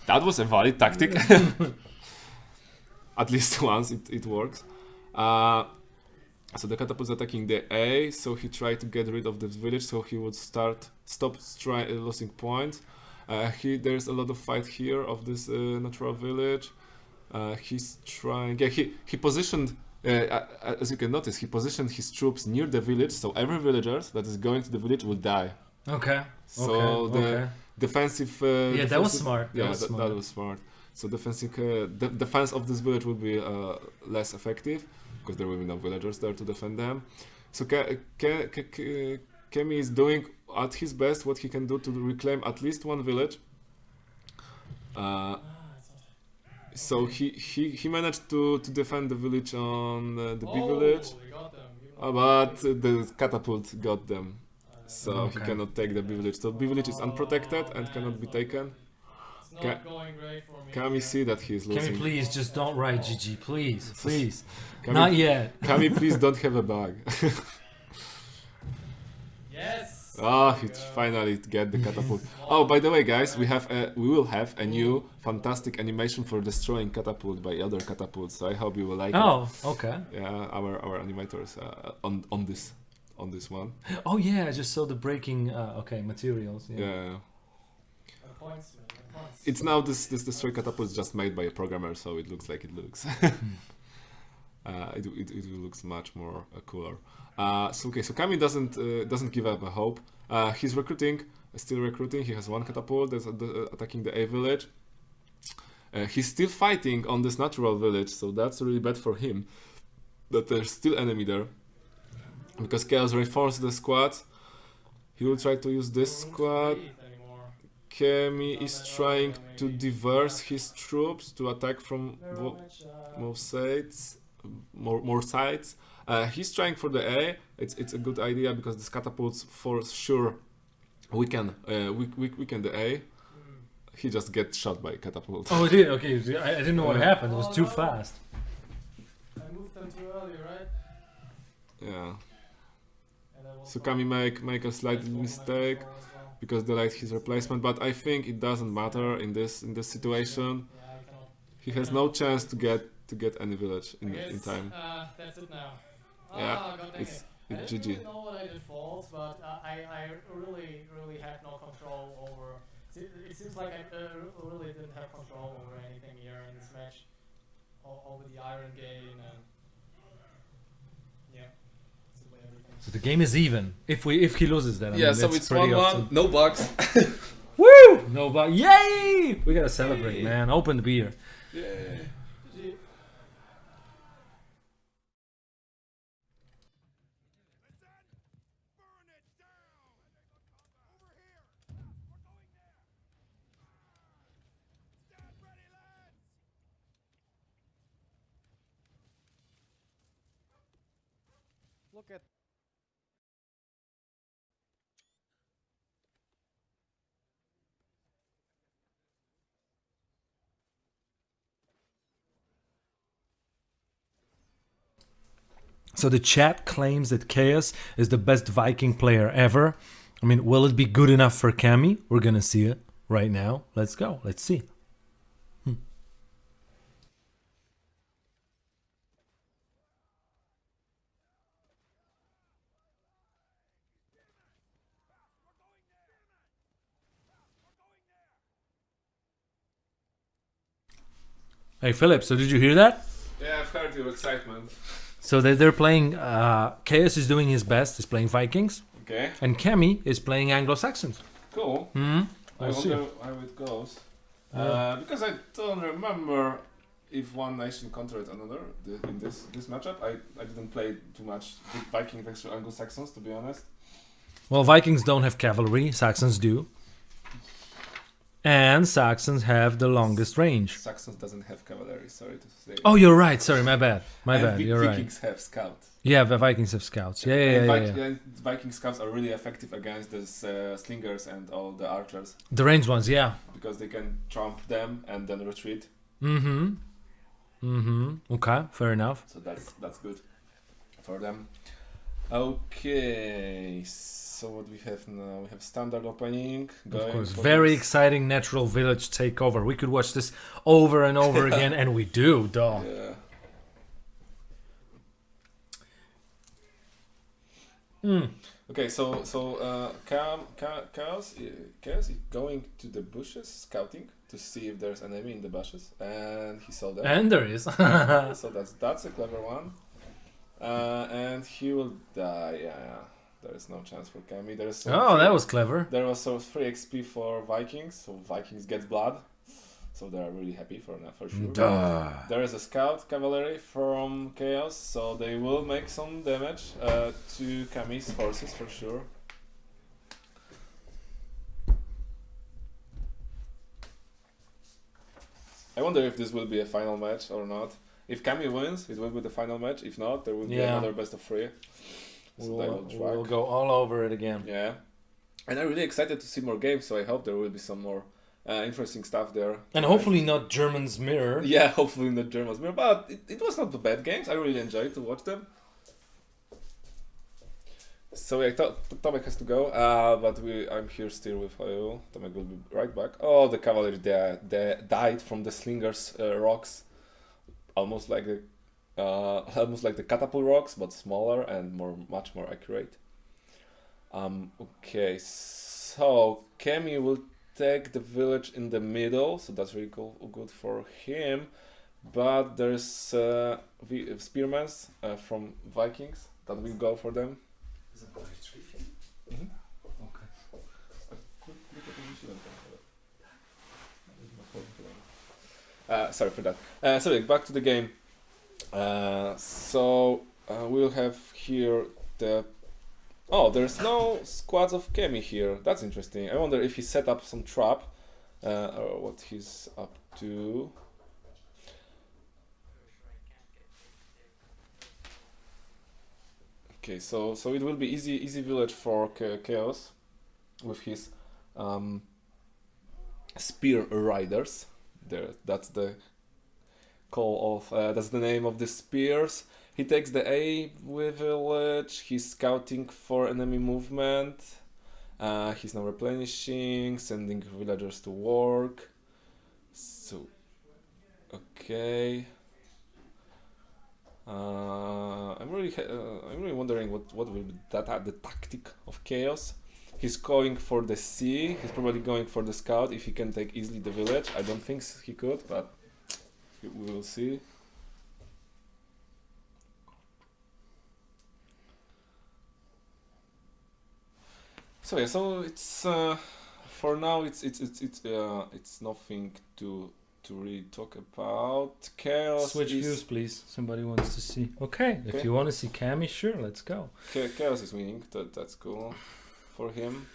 that was a valid tactic. <laughs> At least <laughs> once it it works. Uh, so the catapult's attacking the A. So he tried to get rid of this village, so he would start stop uh, losing points. Uh, he there's a lot of fight here of this uh, natural village. Uh, he's trying. Yeah, he he positioned. Uh, as you can notice, he positioned his troops near the village, so every villager that is going to the village will die. okay. So okay. the okay. defensive. Uh, Yeah, that was defensive- smart. That yeah, was that, smart. that was smart. So defensive, uh, the defense of this village will be uh, less effective because there will be no villagers there to defend them. So Ke- Ke- Ke- Ke- Kemi is doing at his best what he can do to reclaim at least one village. Uh, it's not- so he, he, he managed to, to defend the village on uh, the B oh, village, got them. even uh, but the catapult got them. Uh, So he cannot take the B village. So B village is unprotected and cannot be taken. It's not Ca- going great for me. Can we here. see that he is Can we losing? please just don't write GG, please, <laughs> please. Can Not we, yet. <laughs> can we please don't have a <laughs> bug? Yes. Ah, there he finally get the catapult. Oh, by the way, guys, we have a, we will have a new fantastic animation for destroying catapult by other catapults. So I hope you will like it. Oh, okay. Yeah, our our animators uh, on on this on this one. <gasps> Oh yeah, I just saw the breaking. Uh, okay, materials. Yeah. Yeah. And points, man. and points. It's now this this destroy catapult is just made by a programmer, so it looks like it looks. <laughs> uh, it, it, it looks much more uh, cooler. Uh, so okay, so Kami doesn't uh, doesn't give up a hope. Uh, he's recruiting, still recruiting. He has one catapult that's attacking the A village. Uh, he's still fighting on this natural village, so that's really bad for him. That there's still enemy there, because Chaos reinforced the squad. He will try to use this No room to squad. Breathe. Kemi is trying to maybe. diverse his troops to attack from Very vo- much, uh, more sides, more more sides. Uh, he's trying for the A. It's it's a good idea because this catapults for sure weaken uh, we we weaken the A. He just gets shot by catapult. Oh, it did. Okay, I, I didn't know what Yeah. happened. It was too fast. I moved them too early, right? Yeah. And I was So wrong. Kami make make a slight That's what mistake control as well. because delayed his replacement, but I think it doesn't matter in this in this situation. Yeah, I cannot. He has no chance to get to get any village in guess, in time. Uh, that's it now. Yeah, Ah, god it's- it. I didn't GG. really know what I did false, but uh, I, I really, really had no control over. It, it seems like I uh, really didn't have control over anything here in this match. O- over the iron gain and yeah, simply everything. So the game is even. If we if he loses that, I Yeah, mean, so that's it's pretty 1 1, no bucks. <laughs> Woo! No, but yay! We gotta celebrate, Yay. man. Open the beer. yeah. GG. Look at So the chat claims that Chaos is the best Viking player ever. I mean, will it be good enough for Cami? We're gonna see it right now. Let's go. Let's see. Hmm. Hey Philip, so did you hear that? Yeah, I've heard your excitement. So they, they're playing. Uh, Chaos is doing his best. He's playing Vikings, Okay, and Kemi is playing Anglo Saxons. cool. Hmm. I We'll see. wonder how it goes. Yeah. Uh, because I don't remember if one nation conquered another in this this matchup. I, I didn't play too much with Viking versus Anglo Saxons to be honest. Well, Vikings don't have cavalry. Saxons do. And Saxons have the longest range. Saxons doesn't have cavalry. Sorry to say. Oh, you're right. Sorry, my bad. My And bad. You're right. Vikings have scouts. Yeah, the Vikings have scouts. Yeah, yeah, yeah, yeah, yeah. and Viking scouts are really effective against the uh, slingers and all the archers The ranged ones, yeah. because they can trump them and then retreat. Mm-hmm. Mm-hmm. Okay, fair enough. So that's that's good for them. Okay, so what we have now? We have standard opening. Of course, very this- exciting natural village takeover. We could watch this over and over <laughs> again, and we do, dog. Yeah. Mm. Okay, so so uh, Cam, Ca- Chaos, uh, Chaos is going to the bushes scouting to see if there's an enemy in the bushes, and he saw them. And there is. <laughs> so <laughs> that's that's a clever one. Uh, and he will die. Yeah, yeah. There is no chance for Kami. There is oh, that was clever. There was so free XP for Vikings, so Vikings get blood, so they are really happy for that for sure. Duh. There is a scout cavalry from Chaos, so they will make some damage uh, to Kami's forces for sure. I wonder if this will be a final match or not. If Kami wins, it will be the final match. If not, there will be Yeah. another best of three. So We'll, we'll go all over it again. Yeah, and I'm really excited to see more games. So I hope there will be some more uh, interesting stuff there. And hopefully not German's mirror. <laughs> Yeah, hopefully not German's Mirror. But it, it was not the bad games. I really enjoyed to watch them. So yeah, to- Tomek has to go, uh, but we I'm here still with you. Tomek will be right back. Oh, the cavalry they, they died from the slingers uh, rocks, almost like the uh, <laughs> almost like the catapult rocks, but smaller and more much more accurate. Um, okay, so Kemi will take the village in the middle, so that's really cool, good for him. But there's uh, spearmen uh, from Vikings that will go for them. Uh, sorry for that. Uh, so back to the game. Uh, so uh, we'll have here the. Oh, there's no squads of Kemi here. That's interesting. I wonder if he set up some trap, uh, or what he's up to. Okay, so so it will be easy easy village for Chaos with his um, spear riders. There, that's the call of uh, that's the name of the spears. He takes the A with village. He's scouting for enemy movement. Uh, he's now replenishing, sending villagers to work. So, okay. Uh, I'm really really, uh, I'm really wondering what what will be that uh, the tactic of chaos. He's going for the C. He's probably going for the scout if he can take easily the village. I don't think he could, but we will see. So yeah, so it's uh, for now it's it's it's it's uh, it's nothing to to really talk about. Chaos Switch is views, please. Somebody wants to see. Okay, Okay. if you want to see Cami, sure, let's go. Cha- Chaos is winning. That that's cool him.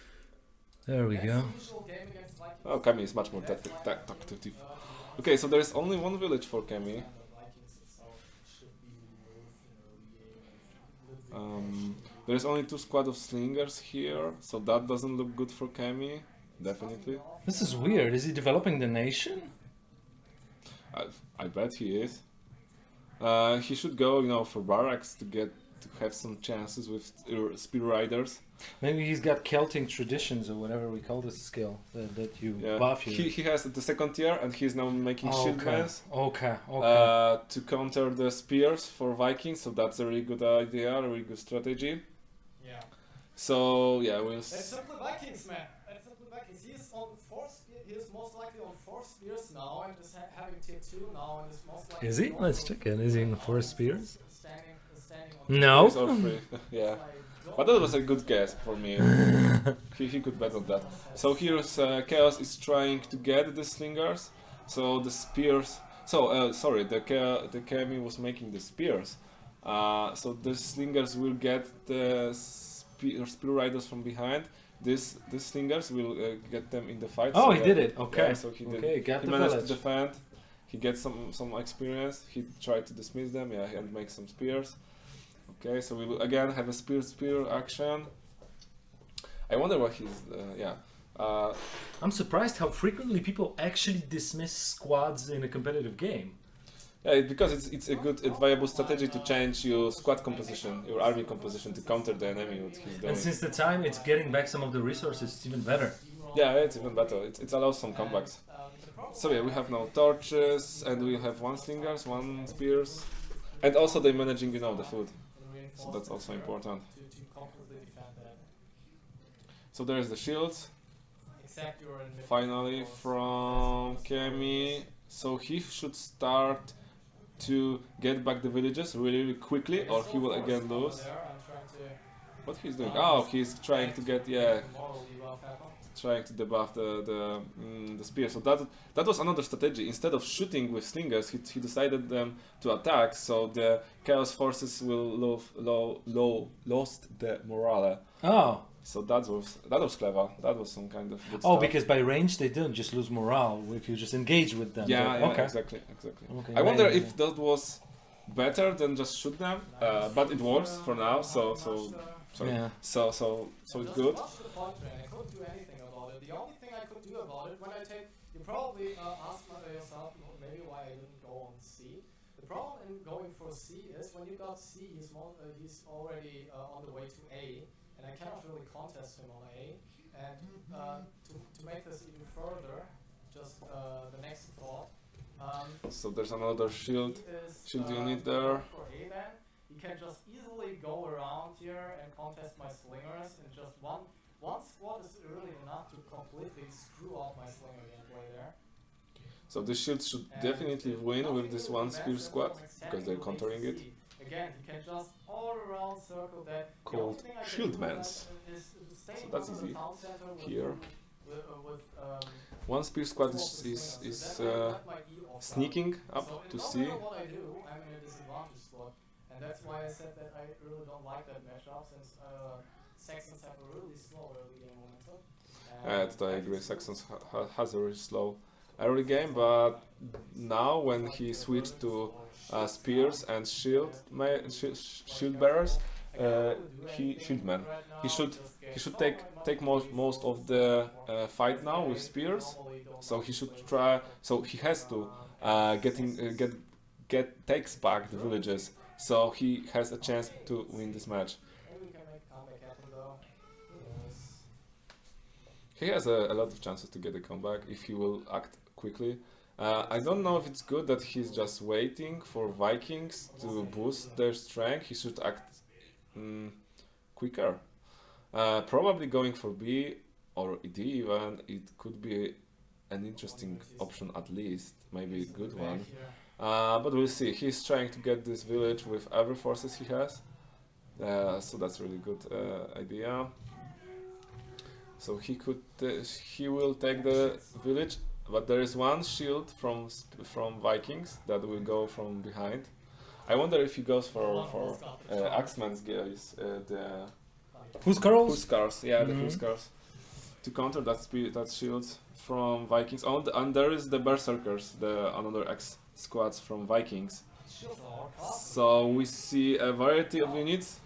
There we go. the usual game against Vikings. Oh, Kami is much more That's tactic, like, ta- tactic. uh, Okay, so there is only one village for Kami. and the Vikings itself should be removed in early game and literally Um, there is only two squad of slingers here, so that doesn't look good for Kami. Definitely, This is weird. Is he developing the nation? I, I bet he is. Uh, he should go, you know, for barracks to get to have some chances with uh, spear riders. Maybe he's got Celtic traditions or whatever we call this skill that, that you Yeah, buff you. he, he has the second tier, and he's now making Oh, shield okay. mans. Okay, okay. uh, to counter the spears for Vikings. So that's a really good idea, a really good strategy. Yeah. So yeah, we'll. That's S- simply Vikings, man. That's simply Vikings. He is on four spear. He is most likely on four spears now, and is ha- having tier two now, and is most likely. is he? Let's check in. Is he in four spears? Standing, standing on. No. He's all free. <laughs> yeah, but that was a good guess for me. <laughs> he, he could bet on that. So here's uh, Chaos is trying to get the slingers. So the spears. So uh, sorry, the Cha- the Kami was making the spears. Uh, so the slingers will get the spear, spear riders from behind. This these slingers will uh, get them in the fight. Oh, so he yeah. did it. Okay. Yeah, so he did. okay, got he the managed village. to defend. He gets some some experience. He tried to dismiss them, yeah, and make some spears. Okay, so we will again have a spear spear action. I wonder what he's uh, yeah. Uh, I'm surprised how frequently people actually dismiss squads in a competitive game. yeah, because it's it's a good, viable strategy to change your squad composition, your army composition to counter the enemy. What he's doing. And since the time it's getting back some of the resources, it's even better. Yeah, it's even better. It, it allows some comebacks. So yeah, we have now torches, and we have one slingers, one spears, and also they're managing, you know, the food. So that's also important. To, to completely defend that. So there is the shields. Except you're in mid- Finally from Kemi. So he should start to get back the villages really, really quickly, or he will again lose. There, I'm trying to What he's doing? Oh, he's trying to get yeah, moral debuff happen. Trying to debuff the the mm, the spear. So that that was another strategy. Instead of shooting with slingers, he, he decided them to attack. So the chaos forces will low low low lost the morale. Oh, So that was that was clever. That was some kind of good oh, stuff. because by range they don't just lose morale if you just engage with them. Yeah, yeah, okay. exactly, exactly. Okay, I wonder maybe. if that was better than just shoot them, uh, but it works for now. So so sorry. Yeah. so so so it's good. Just watch the point train. I couldn't do anything about it. The only thing I could do about it when I take, you probably uh, ask my- yourself maybe why I didn't go on C. The problem in going for C is when you got C, he's mo- uh, he's already uh, on the way to A, and I cannot really contest him on A. And uh, to to make this even further, just uh, the next thought. Um, So there's another shield. is, Shield uh, unit there. For A then, he can just easily go around here and contest my slingers, and just one one squad is really enough to completely screw up my slinger gameplay there. So the shield should definitely win with this one spear squad because they're countering it. Again, he can just all around circle that. Called only thing I can shield mans. that is to stay So that's easy. town center with- Here. Uh, um, One spear squad is is, is So then I uh, let my off sneaking up to no C. matter what I do, I'm in a disadvantage spot, and that's why I said that I really don't like that matchup since uh, Saxons have a really slow early game momentum. Yeah, and that I agree. Saxons ha- has a really slow early game, but now when he switched to uh, spears and shield shield bearers, uh, he shieldman. He should he should take take most most of the uh, fight now with spears. So he should try. So he has to uh, getting uh, get get takes back the villages. So he has a chance to win this match. He has a, a lot of chances to get a comeback if he will act quickly. Uh, I don't know if it's good that he's just waiting for Vikings to boost their strength. He should act mm, quicker. Uh, probably going for B or D even. It could be an interesting option at least, maybe a good one. Uh, but we'll see. He's trying to get this village with every forces he has. Uh, so that's really good uh, idea. So he could, uh, he will take the village, but there is one shield from from Vikings that will go from behind. I wonder if he goes for for was got the uh, charge. Axeman's guys, uh, the Who's Carl's? Huskars, yeah, the Mhm. Huskars, to counter that spe- that shield from Vikings. Oh, the, and there is the Berserkers, the another X squads from Vikings. Shields are costly. So we see a variety of units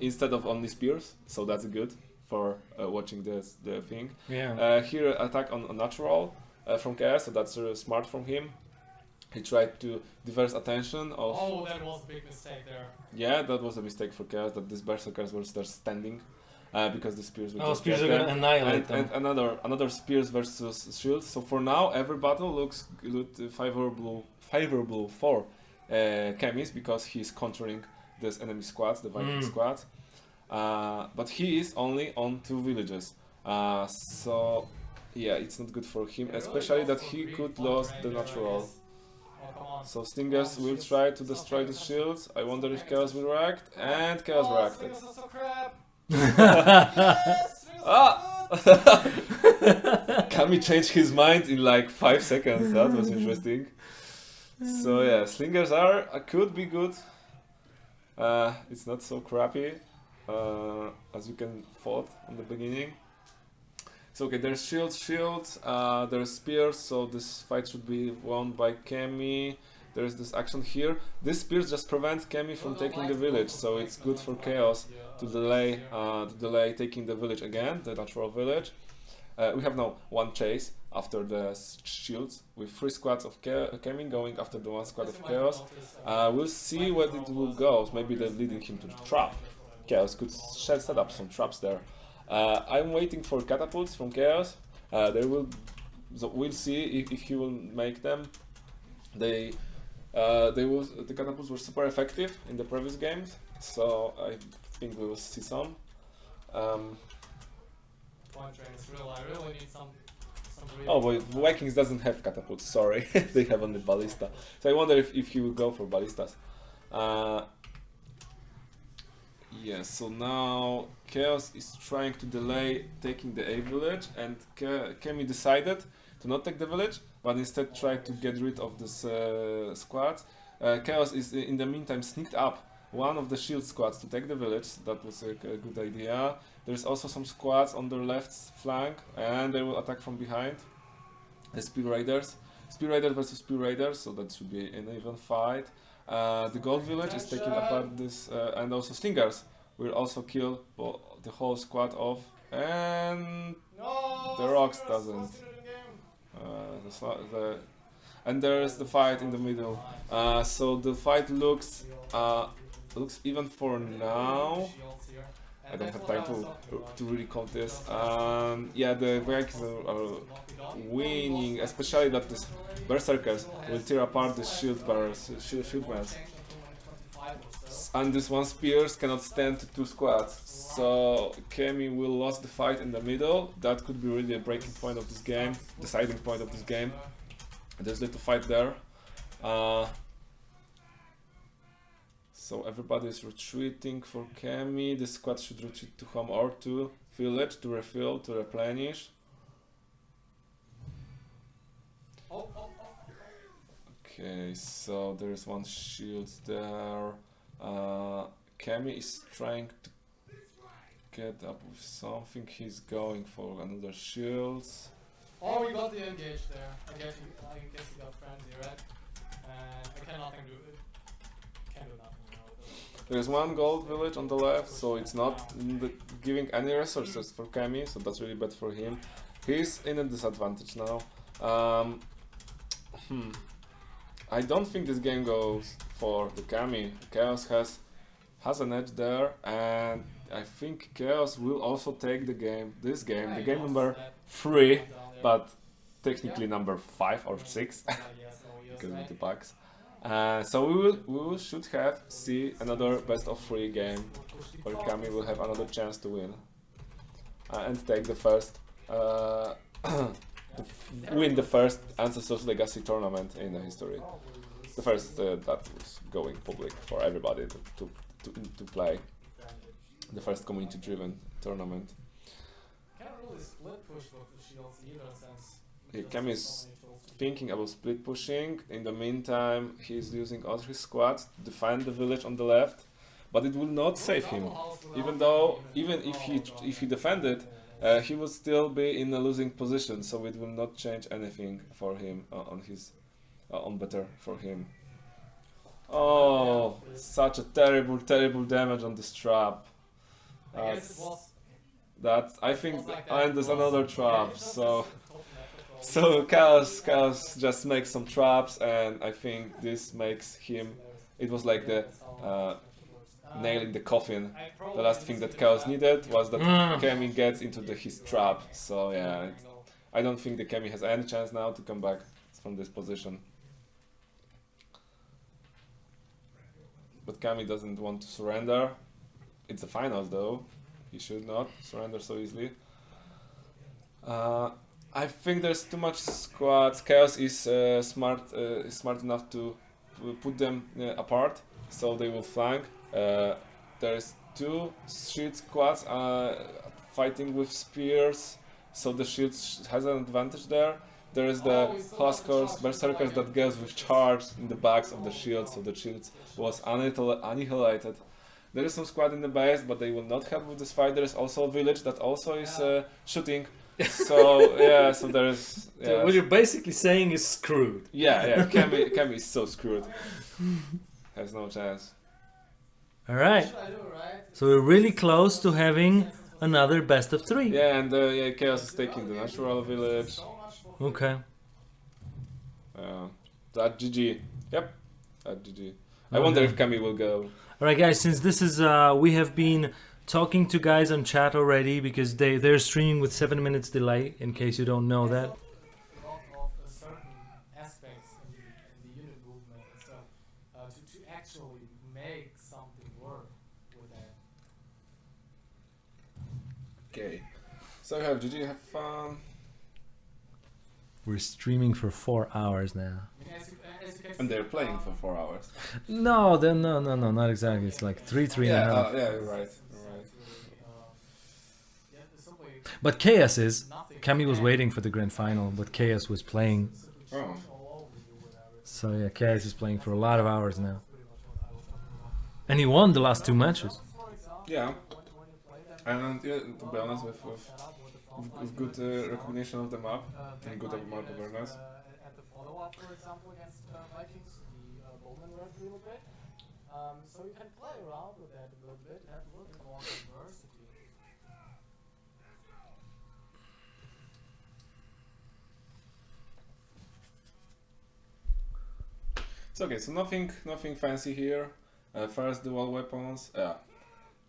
instead of only spears, so that's good for uh, watching this the thing. Yeah. Uh, here attack on, on natural uh, from KS, so that's uh, smart from him. He tried to diverse attention of Oh, that was a big mistake there. yeah, that was a mistake for Chaos that these berserkers were just standing uh, because the spears will oh, just spears are gonna annihilate And, them. and another another spears versus shields. So for now, every battle looks look favorable favorable for uh, Chemis because he's countering this enemy squads, the Viking Mm. squad. Uh, but he is only on two villages. Uh, so yeah, it's not good for him, especially that he could lose the natural. guess. Come on. So Slingers will try to destroy the very shields. I wonder if Chaos will react, and Chaos oh, reacted. Slingers are so crap. <laughs> Ah! <laughs> Kami changed his mind in like five seconds. That was <laughs> interesting. So yeah, slingers are uh, could be good. Uh, it's not so crappy uh, as you can thought on the beginning. So okay, there's shields, shields. Uh, there's spears. So this fight should be won by Kemi. There's this action here. These spears just prevent Kemi from taking the village, so it's good for Chaos to delay uh, to delay taking the village again, the natural village. Uh, we have now one chase after the shields with three squads of Ke- Kemi going after the one squad of Chaos. Uh, we'll see where it will go. Maybe they're leading him to the trap. Chaos could set up some traps there. Uh, I'm waiting for catapults from Chaos. Uh, they will. So we'll see if, if he will make them. They. Uh, they will. The catapults were super effective in the previous games, so I think we will see some. Um, oh, but Vikings doesn't have catapults. Sorry, <laughs> they have only ballista. So I wonder if, if he will go for ballistas. Yeah. So now Chaos is trying to delay taking the A village, and Ke- Kemi decided to not take the village, but instead try to get rid of this uh, squad. Uh, Chaos is uh, in the meantime sneaked up one of the shield squads to take the village. That was a, a good idea. There's also some squads on their left flank, and they will attack from behind. The Spear Raiders. Spear Raiders versus Spear Raiders, so that should be an even fight. Uh, the Gold Village is taking apart this, uh, and also Slingers will also kill the whole squad off. And The Rocks doesn't. uh, the, the and there is the fight in the middle. So the fight looks looks even for now. I don't have time to to really count this. Um, yeah, the Vikings are, are winning, especially that this berserkers will tear apart the shield bearers, shield, shield. And this one spears cannot stand to two squads. So Kemi will lose the fight in the middle. That could be really a breaking point of this game, deciding point of this game. There's little fight there. Uh, so everybody is retreating for Kemi. The squad should retreat to home or to village to refill, to replenish. Okay, so there is one shield there. Uh, is trying to get up with something. He's going for another shield. Oh, we got the engage there. I guess we, I guess we got frenzy, right? And I can nothing do. Can do nothing. You know, There is one gold village on the left, so it's not giving any resources for Kami, so that's really bad for him. He's in a disadvantage now. Um, hmm. I don't think this game goes for the Kami. Chaos has has an edge there, and I think Chaos will also take the game. This game, the game number three, but technically number five or six Uh, yes, <laughs> no, yes, because of the packs. Uh, so we will we will should have see another best of three game where Kami will have another chance to win uh, and take the first uh, <coughs> win the first Ancestors Legacy tournament in the history. The first uh, that was going public for everybody to, to, to, to play. The first community driven tournament. Can't really split push with the shields either since. Yeah, Cam is many tools to- Thinking about split pushing. In the meantime, he's using all his squads to defend the village on the left, but it will not save him. Even though, even if he if he defended, uh, he would still be in a losing position, so it will not change anything for him uh, on his uh, on better for him. Oh, such a terrible, terrible damage on this trap. That's- That I think, was like that and there's another trap. So, <laughs> a total method of- so chaos, chaos just makes some traps, and I think this makes him. It was like the uh, nail in the coffin. The last thing that Chaos needed was that Mm. Kemi gets into the, his trap. So yeah, it, I don't think the Kemi has any chance now to come back from this position. But Kami doesn't want to surrender. It's the finals though. He should not surrender so easily. Uh, I think there's too much squads. Chaos is uh, smart, uh, is smart enough to put them uh, apart, so they will flank. Uh, there's two shield squads uh, fighting with spears, so the shield has an advantage there. There is the Oh, we still have the Huskers, charge, Berserkers that goes with charge in the backs of the shields, so the shields was annihilated. There is some squad in the base, but they will not help with this fight. There is also a village that also is uh, shooting. So yeah, so there is. <laughs> Yeah, What you're basically saying is screwed. yeah, yeah. Kemi, Kemi is so <laughs> screwed. Has no chance. All right. Should I do it right? So we're really close to having another best of three. Yeah, and uh, yeah, Chaos is taking the natural village. Okay. Uh, that GG. Yep. That GG. I wonder if Kami will go. All right, guys. Since this is, uh, we have been talking to guys on chat already because they they're streaming with seven minutes delay. In case you don't know that. a lot of certain aspects in the, in the unit movement and stuff to, to actually make something work. Okay. So we have GG. Have fun. We're streaming for four hours now. I mean, as you, as you can And they're playing for four hours. No, then no, no, no, not exactly. It's like three, three and a yeah, half. uh, yeah. You're right. But Chaos is. nothing. Kami was waiting for the grand final, but Chaos was playing. Oh. charge all over you with everything. So yeah, Chaos is playing for a lot of hours now, Pretty much what I was talking about. and he won the last two matches. Yeah. when, when you play them, And yeah, to be honest, with, with, with the with, front with line good uh, recognition of the map, uh, and good map units, awareness. Uh, at the follow-up, for example, against uh, Vikings, the uh, Bowman worked really great. Um, so you can play around with that a little bit, have a little bit more diversity. It's okay. So nothing, nothing fancy here. Uh, first dual weapons. Yeah.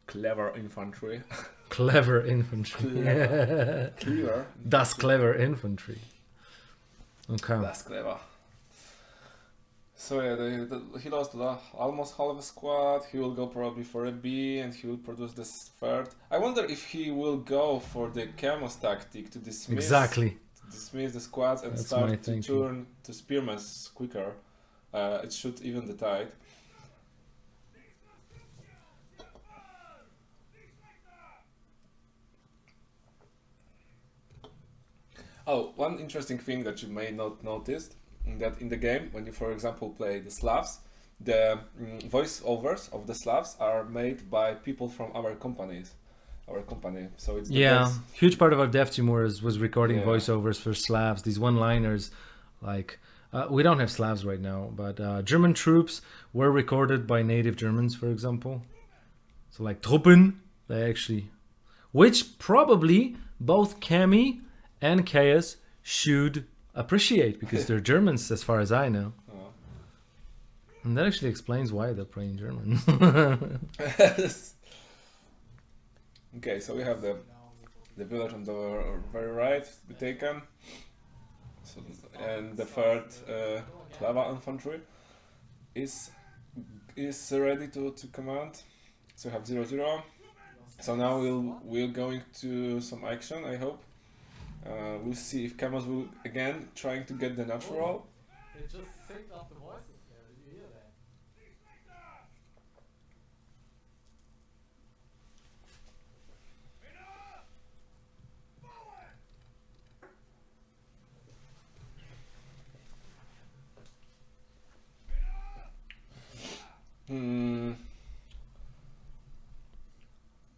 Clever infantry. <laughs> Clever infantry. Clever. Clever. Das clever infantry. Okay. That's clever. So yeah, the, the, he lost la- almost half a squad. He will go probably for a B, and he will produce this third. I wonder if he will go for the Chemos tactic to dismiss Exactly. to dismiss the squads and That's start to turn to spearmans quicker. Uh, it should even the tide. Oh, one interesting thing that you may not noticed that in the game, when you, for example, play the Slavs, the mm, voiceovers of the Slavs are made by people from our companies, our company. So it's Yeah, best- huge part of our dev team was was recording Yeah. voiceovers for Slavs. These one-liners, like uh, we don't have Slavs right now, but uh, German troops were recorded by native Germans, for example. So like Truppen, they actually, which probably both Cami and Chaos should appreciate because they're Germans, as far as I know. Oh. And that actually explains why they're playing German. <laughs> okay, so we have the the village on the very right to be taken. So, and the third uh, Clava infantry is is ready to, to command. So we have zero zero. So now we'll we're going to some action. I hope. Uh, we'll see if Camus will again trying to get the natural. They just synced up the voices there. Did you hear that? Hmm.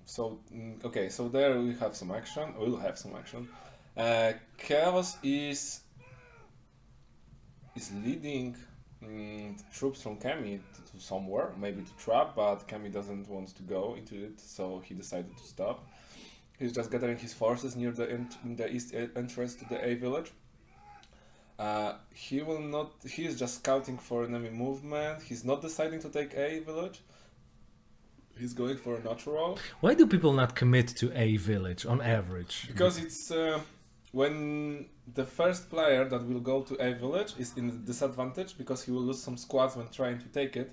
So mm, okay, so there we have some action. We'll have some action. Uh, Chaos is is leading mm, troops from Kami to, to somewhere, maybe to trap, but Kami doesn't want to go into it, so he decided to stop. He's just gathering his forces near the in the east entrance to the A village. Uh, he will not. He is just scouting for enemy movement. He's not deciding to take A village. He's going for a natural Why do people not commit to a village on average? because it's uh, when the first player that will go to A village is in disadvantage because he will lose some squads when trying to take it,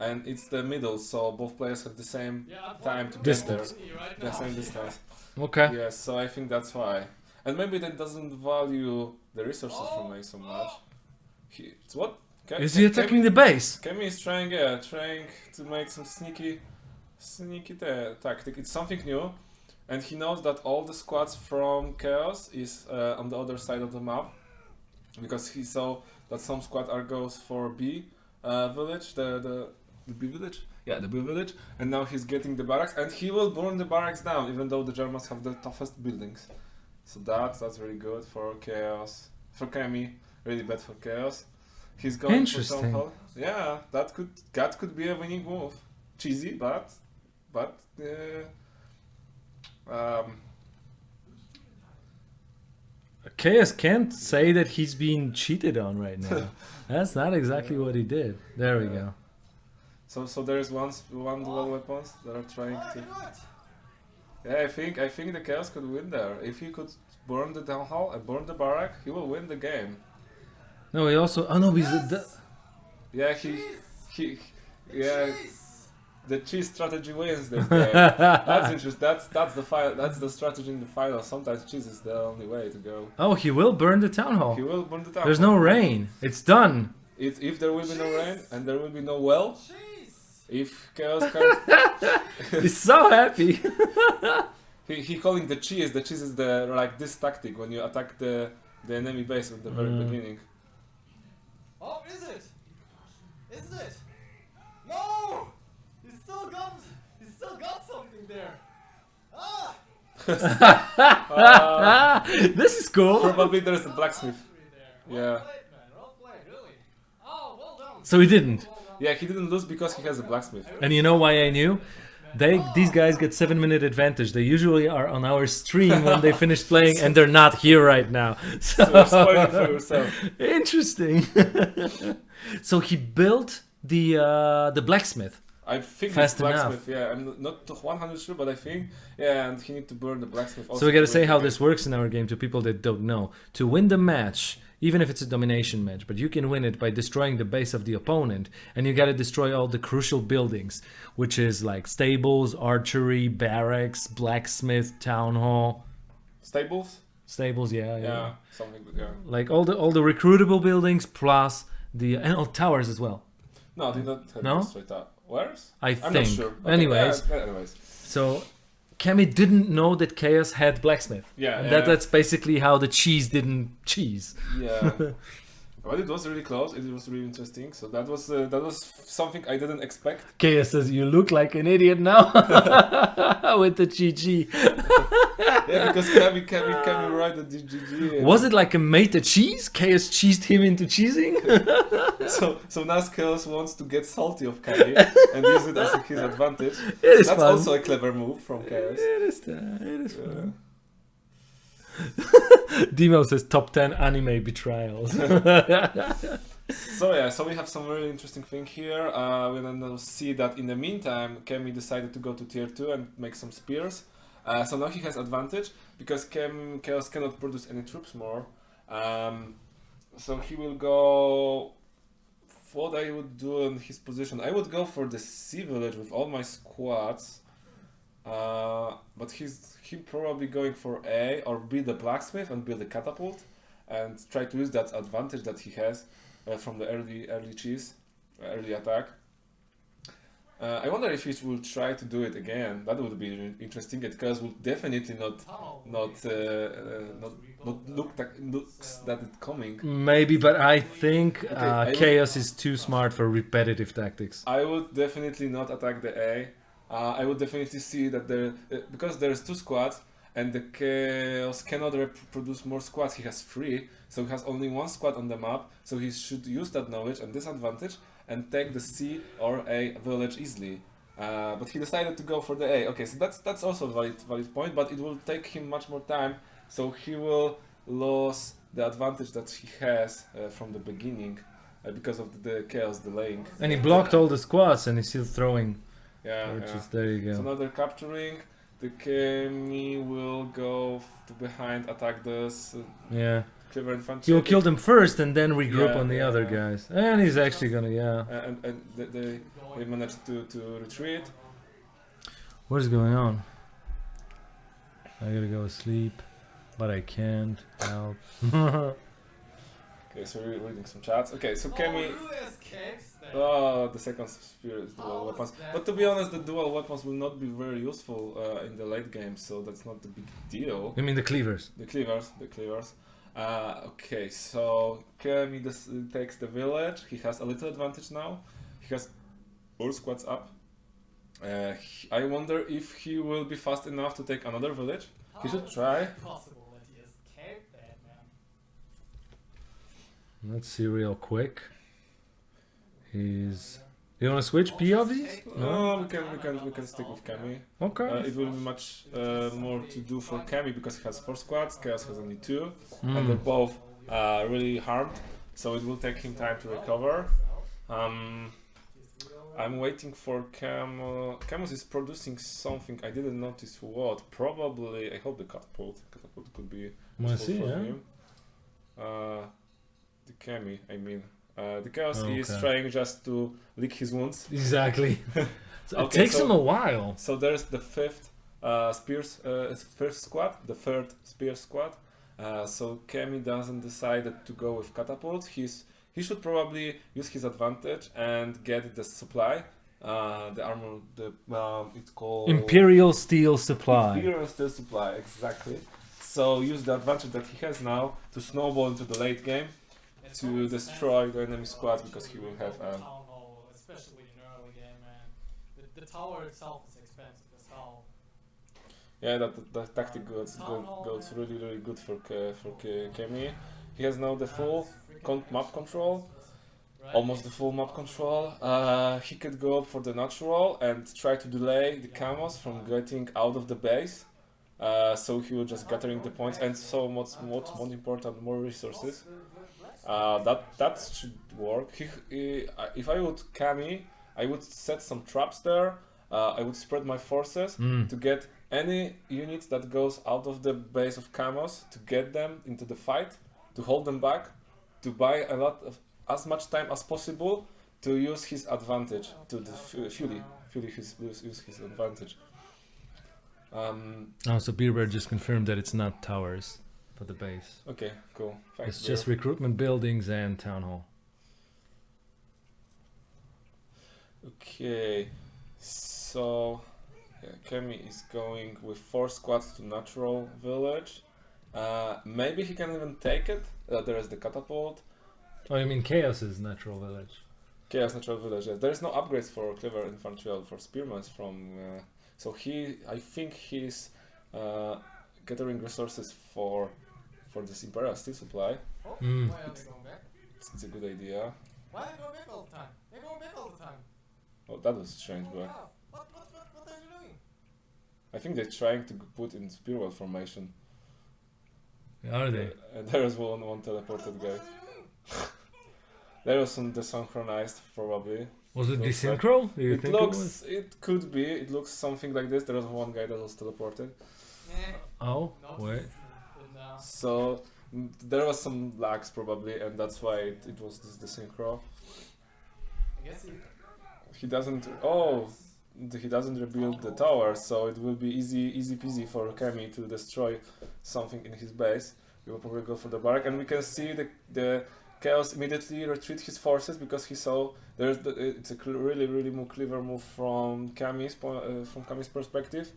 and it's the middle, so both players have the same Yeah, time to playing get Distance. there. right The same distance. Okay. Yes, so I think that's why. And maybe that doesn't value the resources from A so much. He, it's what? Ke- Is he attacking the base? Kemi is trying, yeah, trying to make some sneaky, sneaky ta- tactic. It's something new, and he knows that all the squads from Chaos is uh, on the other side of the map, because he saw that some squad are goes for B uh, village, the the the B village, yeah, the B village, and now he's getting the barracks, and he will burn the barracks down, even though the Germans have the toughest buildings. So that's that's really good for Chaos, for Kemi, really bad for Chaos. He's going Interesting. for Town Yeah, that could that could be a winning move. Cheesy, but but uh, um, Chaos can't say that he's being cheated on right now. <laughs> That's not exactly what he did. There we go. so so there's one one dual weapons that are trying to. Yeah, I think I think the chaos could win there. If he could burn the town hall and burn the barrack, he will win the game. No, he also. Oh no, because the, Yeah, he he yeah. The cheese strategy wins this game. <laughs> that's interesting. That's that's the fi- That's the strategy in the final. Sometimes cheese is the only way to go. oh, he will burn the town hall. He will burn the town. There's hall. no rain. It's done. If, if there will be no rain and there will be no well, Jeez! If chaos can, <laughs> He's so happy. <laughs> he, he calling the cheese. The cheese is the like this tactic when you attack the the enemy base at the very Mm. beginning. Oh, is it? Isn't it? No! He's still got. He's still got something there. Ah! Uh, <laughs> this is cool. probably there is a blacksmith. There. Well Yeah. played, man. Well played, really. Oh, well. So he didn't. Yeah, he didn't lose because he has a blacksmith. And you know why I knew? They these guys get seven minute advantage. They usually are on our stream when they finish playing, and they're not here right now. <laughs> So, So for yourself. interesting. <laughs> so he built the uh, the blacksmith. I think Fast blacksmith. Yeah, I'm not 100 sure, but I think yeah, and he need to burn the blacksmith. Also So we got to to say how this works in our game to people that don't know. To win the match, even if it's a domination match, but you can win it by destroying the base of the opponent, and you got to destroy all the crucial buildings, which is like stables, archery, barracks, blacksmith, town hall, stables. stables. Yeah, yeah. Yeah, something. Yeah. Like all the all the recruitable buildings plus the and all towers as well. No, did not have No? straight up. Where's? I I'm think. not sure. Okay, Anyways, yeah, anyways. so Kami didn't know that Chaos had blacksmith. Yeah, And yeah. that that's basically how the cheese didn't cheese. Yeah. <laughs> but it was really close. It was really interesting. So that was uh, that was something I didn't expect. Chaos says you look like an idiot now <laughs> with the GG. Yeah, because Kami, Kami, Kami right at the GG. Was it like a made a cheese? Chaos cheesed him into cheesing? <laughs> So so now Chaos wants to get salty of Kami and use it as his advantage. It is That's fun. also a clever move from Chaos. It is, uh, it is Yeah. <laughs> Demo says top 10 anime betrayals. <laughs> So yeah, so we have some really interesting thing here. Uh, we then see that in the meantime, Kemi decided to go to tier two and make some spears. Uh, so now he has advantage because Chaos cannot produce any troops more. Um, so he will go. What I would do in his position, I would go for the C village with all my squads. Uh, but he's he probably going for A or build the blacksmith and build a catapult, and try to use that advantage that he has uh, from the early early cheese, early attack. Uh, I wonder if he will try to do it again. That would be interesting. Because will definitely not not uh, uh, not not look that looks that it's coming. Maybe, but I think I uh, will- Chaos is too smart for repetitive tactics. I would definitely not attack the A. Uh, I would definitely see that there uh, because there's two squads and the chaos cannot reproduce more squads. He has three, so he has only one squad on the map. So he should use that knowledge and disadvantage and take the C or A village easily. Uh, but he decided to go for the A. Okay, so that's that's also a valid valid point, but it will take him much more time. So he will lose the advantage that he has uh, from the beginning uh, because of the chaos delaying. And he blocked all the squads and he's still throwing. Yeah, which yeah. is there you So go. now they're capturing. The Kemi will go to behind, attack this uh, Yeah. clever infantry. He'll kill them first and then regroup Yeah, on the yeah, other yeah. guys. And he's actually gonna, yeah. And and they, they, they managed to, to retreat. What is going on? I gotta go sleep, but I can't help. <laughs> Okay, so we're reading some chats. Okay, so Oh, Kemi. who escapes there? Oh, the second spear is dual How weapons. that But to be honest, the dual weapons will not be very useful uh, in the late game, so that's not the big deal. I mean the cleavers. The cleavers, the cleavers. Uh, okay, so Kemi uh, takes the village. He has a little advantage now. He has all squads up. Uh, he- I wonder if he will be fast enough to take another village. he should try. possible that he escaped that, man? Let's see real quick. He's. You wanna switch P of these? No, we can we can we can stick with Kemi. Okay. Uh, it will be much uh, more to do for Kemi because he has four squads. Chaos has only two, and Mm. they're both uh, really harmed. So it will take him time to recover. Um, I'm waiting for Camo. Camus is producing something. I didn't notice what. Probably. I hope the catapult. Catapult could be useful see, for yeah? him. Uh, the Kemi. I mean, uh, the chaos is trying just to lick his wounds. <laughs> Exactly. so it takes so- him a while. So there's the fifth uh, spears, uh, first squad, the third spear squad. Uh, so Kemi doesn't decide to go with catapult. He's he should probably use his advantage and get the supply. Uh, the armor, the um, it's called Imperial Steel Supply. Imperial Steel Supply, exactly. So use the advantage that he has now to snowball into the late game to destroy the enemy squad because he will have a especially in early game. The, tower itself is expensive as hell. Yeah, that, that tactic goes go, goes really really good for for Ke, Kemi. He has now the full con- map control, almost the full map control. Uh, he could go up for the natural and try to delay the camos from getting out of the base. Uh, so he will just gathering the points and so much what's more important more resources. Uh, that that should work. He, he, uh, if I would Kami, I would set some traps there. Uh, I would spread my forces Mm. to get any units that goes out of the base of camos to get them into the fight, to hold them back, to buy a lot of as much time as possible to use his advantage to the fu- Fury, Fury his, use, use his advantage. Um, Oh, so Beerbear just confirmed that it's not towers for the base. okay, cool. Thanks. It's just recruitment buildings and town hall. Okay, so yeah, Kemi is going with four squads to natural village. Uh, maybe he can even take it. Uh, there is the catapult. Oh, you mean Chaos is natural village? Chaos natural village. Yes. There is no upgrades for clever infantry or for spearmen from. Uh, so he, I think he's uh, gathering resources for for this imperial steel supply. Oh, Mm. why are they going back? It's, it's a good idea. Why are they going back all the time? They're going back all the time. Oh, that was strange, Oh, but wow. What, what, what, what are you doing? I think they're trying to put in spearwell formation. Are they? Uh, and there is one one teleported What, guy. what are they doing? <laughs> There was some desynchronized, probably. Was it Looks like- desynchro? Do you It think looks, it was? it could be. It looks something like this. There was one guy that was teleported. Eh, Oh, not wait. So There was some lags probably, and that's why it, it was this, the synchro. I guess he. He doesn't. Oh, he doesn't rebuild the tower, so it will be easy, easy peasy for Kemi to destroy something in his base. He will probably go for the barrack, and we can see the the chaos immediately retreat his forces because he saw there's the, it's a really really mo- clever move from Kami's uh, from Kami's perspective,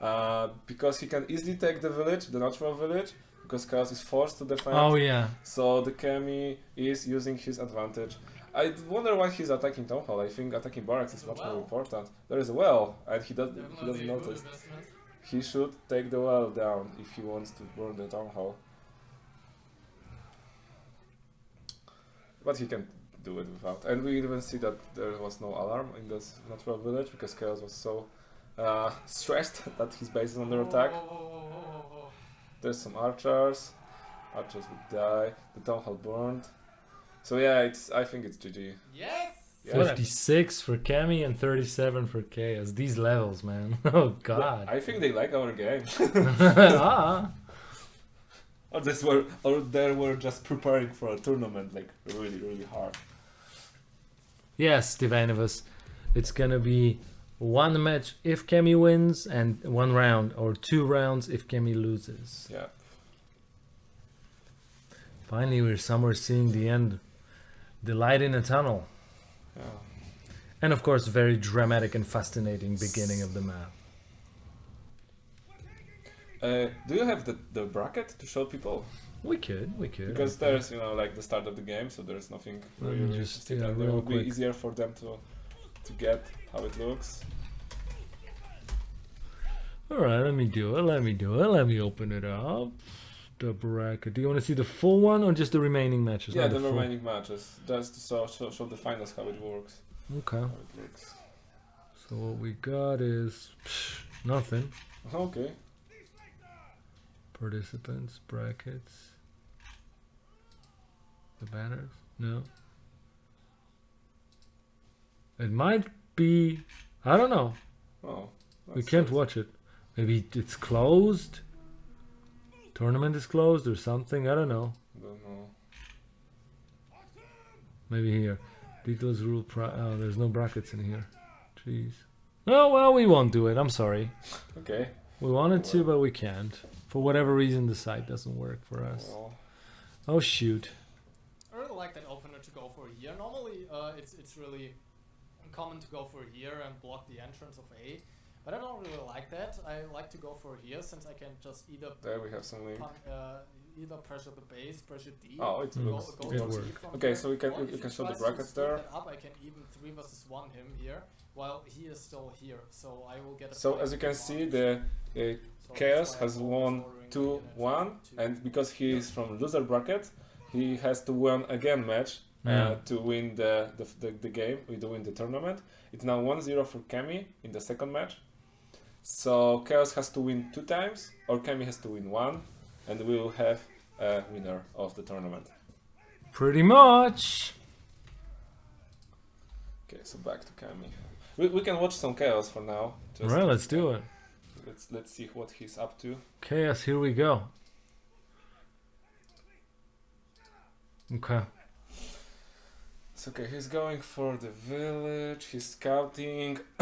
uh, because he can easily take the village, the natural village, because chaos is forced to defend. Oh yeah. So the Kemi is using his advantage. I wonder why he's attacking Town Hall. I think attacking barracks is There's a much more important. There is a well, and he does, he doesn't notice. He should take the well down if he wants to burn the Town Hall. But he can do it without. And we even see that there was no alarm in this natural village because Chaos was so uh, <laughs> stressed <laughs> that his base is under attack. whoa, whoa, whoa, whoa, whoa. There's some archers. Archers would die. The town hall burned. So yeah, it's. I think it's GG. Yes! Yeah. 56 for Kemi and 37 for Chaos. These levels, man. <laughs> Oh god. I think they like our game. ah. <laughs> <laughs> or this were, or they were just preparing for a tournament, like really, really hard. Yes, Divanovus. It's gonna be one match if Kemi wins and one round or two rounds if Kemi loses. Yeah. Finally, we're somewhere seeing the end. The light in a tunnel. Yeah. And of course, very dramatic and fascinating beginning of the map. Uh, do you have the, the bracket to show people? We could, we could. Because there's, you know, like the start of the game, so there's nothing really, just, interesting, yeah, and it real would be easier for them to to get how it looks. All right, let me do it. Let me do it. Let me open it up. The bracket. Do you want to see the full one or just the remaining matches? yeah, the full. remaining matches, just to show, show, show the finals how it works. Okay. It. So what we got is psh, nothing. Okay. Participants, brackets. The banners? No. It might be. I don't know. Oh. We can't it. watch it. Maybe it's closed. Tournament is closed or something. I don't know. Don't know. Maybe here. Details rule. Pri- oh, there's no brackets in here. Jeez. Oh well, we won't do it. I'm sorry. Okay. We wanted to, but we can't. For whatever reason, the site doesn't work for us. Well, Oh shoot. I really like that opener to go for a here. Normally, uh, it's it's really common to go for here and block the entrance of A, but I don't really like that. I like to go for here since I can just either there we have some link. pun- uh, either pressure the base, pressure D. Oh, it Mm. go, looks. go it for works. D from Okay, there. so we can- Or we- if we he can show the brackets there. Up, I can even three versus one him here, while he is still here. So I will get. A So as you can see, the uh, So Chaos has won two one, and because he is from loser bracket, he has to win again match uh, to win the, the, the, the game, to win the tournament. It's now 1-0 for Kemi in the second match. So Chaos has to win two times, or Kemi has to win one, and we will have a winner of the tournament. Pretty much. Okay, so back to Kemi. We, we can watch some Chaos for now. Right, let's do it. Let's let's see what he's up to. Chaos, here we go. Okay. So okay, he's going for the village. He's scouting. <coughs>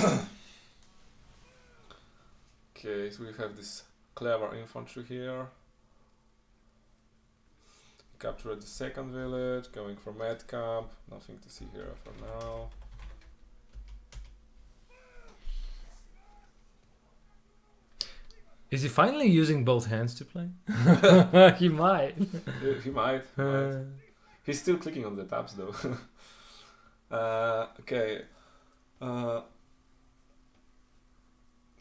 okay, so we have this clever infantry here. Captured the second village. Going for med camp. Nothing to see here for now. Is he finally using both hands to play? <laughs> <laughs> <laughs> he might. he, he might. might. Uh, He's still clicking on the tabs though. Uh, okay. Uh,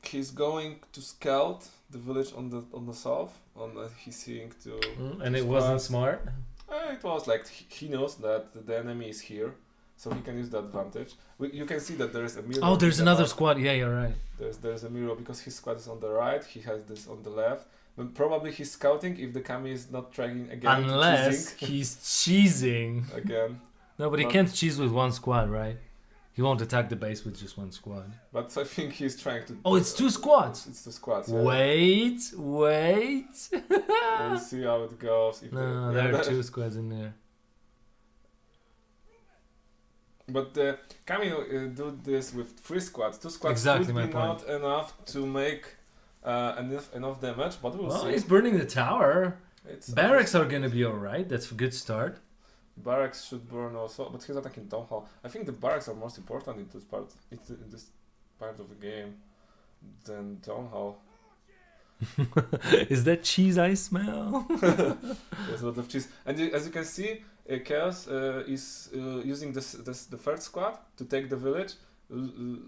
he's going to scout the village on the on the south. On the, he's seeing to. mm, and it wasn't smart. Uh, it was like he knows that the enemy is here, so he can use the advantage. We, you can see that there is a mirror. Oh, there's in the another squad. Yeah, you're right. There's there's a mirror because his squad is on the right. He has this on the left. But probably he's scouting if the Kami is not tracking again. Unless cheesing he's cheesing. <laughs> again. No, but he But- can't cheese with one squad, right? He won't attack the base with just one squad. But I think he's trying to. Oh, it's two squads. It's the squads. Yeah. Wait, wait. We'll <laughs> see how it goes. If No, they- yeah, there are that- <laughs> two squads in there. But uh, uh, do this with three squads. Two squads Exactly would be point. not enough to make uh, enough enough damage. But we'll Well, see. he's burning the tower. It's Barracks are gonna be alright. That's a good start. Barracks should burn also, but he's attacking town hall. I think the barracks are most important in this part in this part of the game than town hall. <laughs> Is that cheese I smell? <laughs> There's a lot of cheese, and as you can see, uh, Chaos uh, is uh, using this, this the third squad to take the village,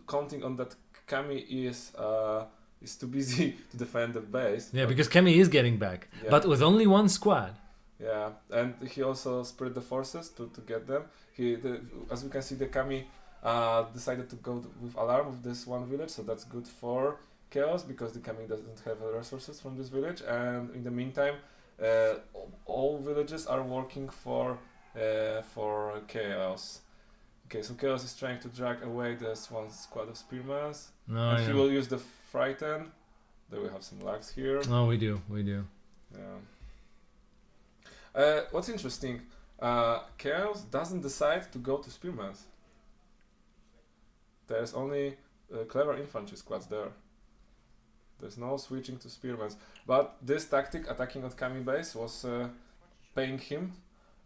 counting on that Kami is uh, is too busy <laughs> to defend the base. yeah, because Kemi is getting back, yeah, but with only one squad. Yeah, and he also spread the forces to, to get them. He, the, as we can see, the Kami uh, decided to go with alarm with this one village, so that's good for Chaos because the Kami doesn't have resources from this village. And in the meantime, uh, all- villages are working for uh, for Chaos. Okay, so Chaos is trying to drag away this one squad of spearmen, No, and he Oh, will use the frighten. There we have some lags here. Oh, we do, we do. Yeah. Uh, what's interesting, uh, Chaos doesn't decide to go to Spearmans. There's only uh, clever infantry squads there. There's no switching to Spearmans. But this tactic, attacking on Kami base, was uh, paying him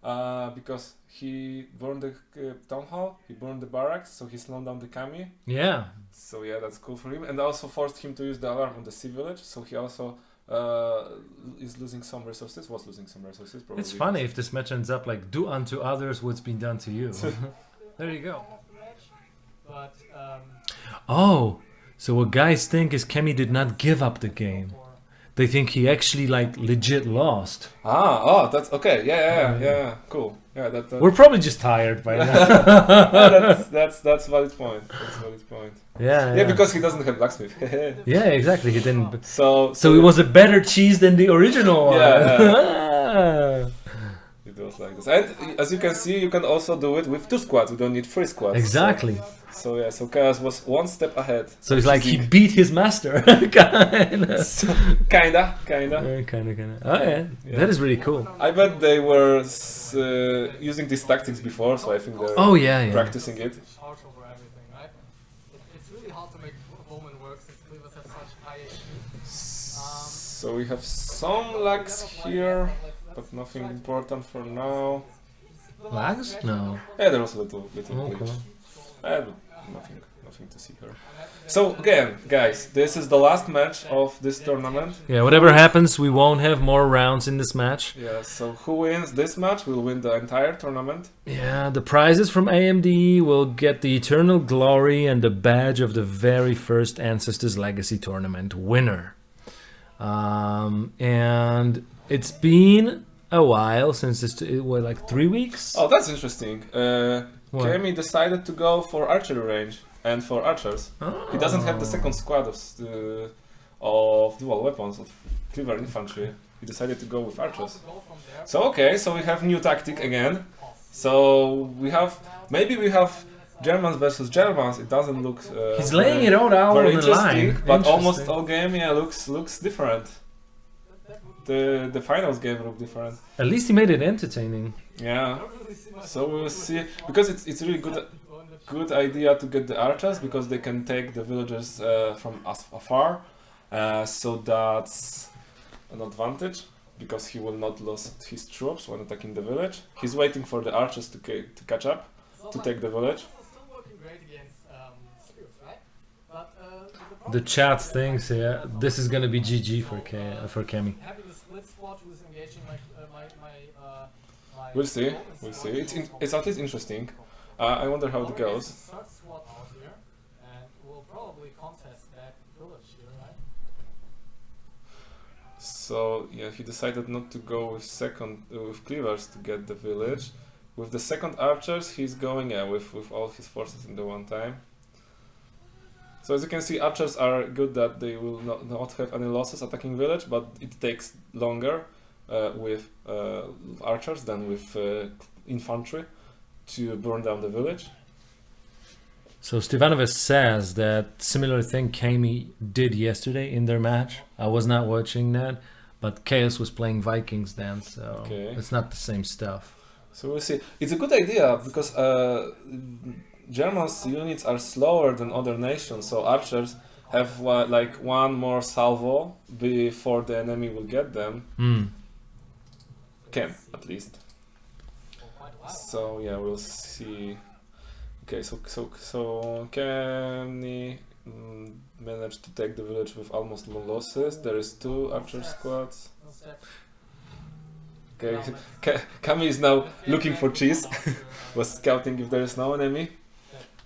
uh, because he burned the uh, town hall, he burned the barracks, so he slowed down the Kami. Yeah, So yeah, that's cool for him, and also forced him to use the alarm on the sea village. So he also uh, is losing some resources. Was losing some resources. Probably. it's funny if this match ends up like do unto others what's been done to you. <laughs> there you go. But um, Oh, so what guys think is Kemi did not give up the game. They think he actually like legit lost. Ah, oh, that's okay. Yeah, yeah, yeah, yeah, yeah. Cool. Yeah, that. that We're probably just tired by <laughs> now. yeah, that's that's that's valid point. That's valid point. yeah, Yeah, because he doesn't have blacksmith. <laughs> yeah, exactly. He didn't. so So it was a better cheese than the original one. Yeah, <laughs> It was like this, and as you can see, you can also do it with two squads. You don't need three squads. exactly. So, so yeah, so Chaos was one step ahead. So it's like he beat his master. <laughs> kinda. Kinda, kinda. Yeah, kinda, kinda. Oh yeah. Yeah. that is really cool. I bet they were uh, using these tactics before, so I think they're Oh yeah, yeah. practicing it. partial for everything. It, it's really hard to make Bowman work since Cleavers have such high HP. So we have some lags here, but nothing important for now. Lags? No. Yeah, there was a little, little Okay. glitch. Uh, but nothing, nothing to see here. So again, guys, this is the last match of this tournament. Yeah, whatever happens, we won't have more rounds in this match. Yeah, so who wins this match will win the entire tournament. Yeah, the prizes from AMD will get the Eternal Glory and the badge of the very first Ancestors Legacy Tournament winner. Um, and it's been a while since this, it was like three weeks? Oh, that's interesting. Uh, What? Decided to go for archery range and for archers. He doesn't have the Oh. second squad of, uh, of dual weapons, of cleaver infantry. He decided to go with archers. So okay, so we have new tactic again. So we have maybe we have Germans versus Germans. It doesn't look. Uh, He's laying it all out very on the line. but almost all game yeah looks looks different. The the finals game look different. At least he made it entertaining. Yeah. So we'll see because it's it's really good good idea to get the archers because they can take the villagers uh, from afar. Uh, so that's an advantage because he will not lose his troops when attacking the village. He's waiting for the archers to, to catch up to take the village. Still working great against Spears, right? But the, problem The is chat thinks, yeah, this is gonna be GG for K for Kemi. Having a split squad who's engaging my uh, my my uh, my. We'll see. We'll see. It's in, it's at least interesting. Uh, I wonder how it goes. has a third squad out here, and we'll probably contest that village here, right? So yeah, he decided not to go with second uh, with cleavers to get the village. With the second archers, he's going yeah, with with all his forces in the one time. So as you can see, archers are good that they will not, not have any losses attacking village, but it takes longer with uh, archers than with uh, infantry to burn down the village. So Stevanovic says that similar thing Kami did yesterday in their match. I was not watching that, but Chaos was playing Vikings then, so Okay. it's not the same stuff. So we'll see. It's a good idea because uh, Germans units are slower than other nations, so archers have wa- like one more salvo before the enemy will get them. Hmm. Can at least. So yeah, we'll see. Okay, so so so Kenny mm, managed to take the village with almost no losses. There is two archer squads. Okay, <laughs> Ka- Kami is now looking for cheese. <laughs> Was scouting if there is no enemy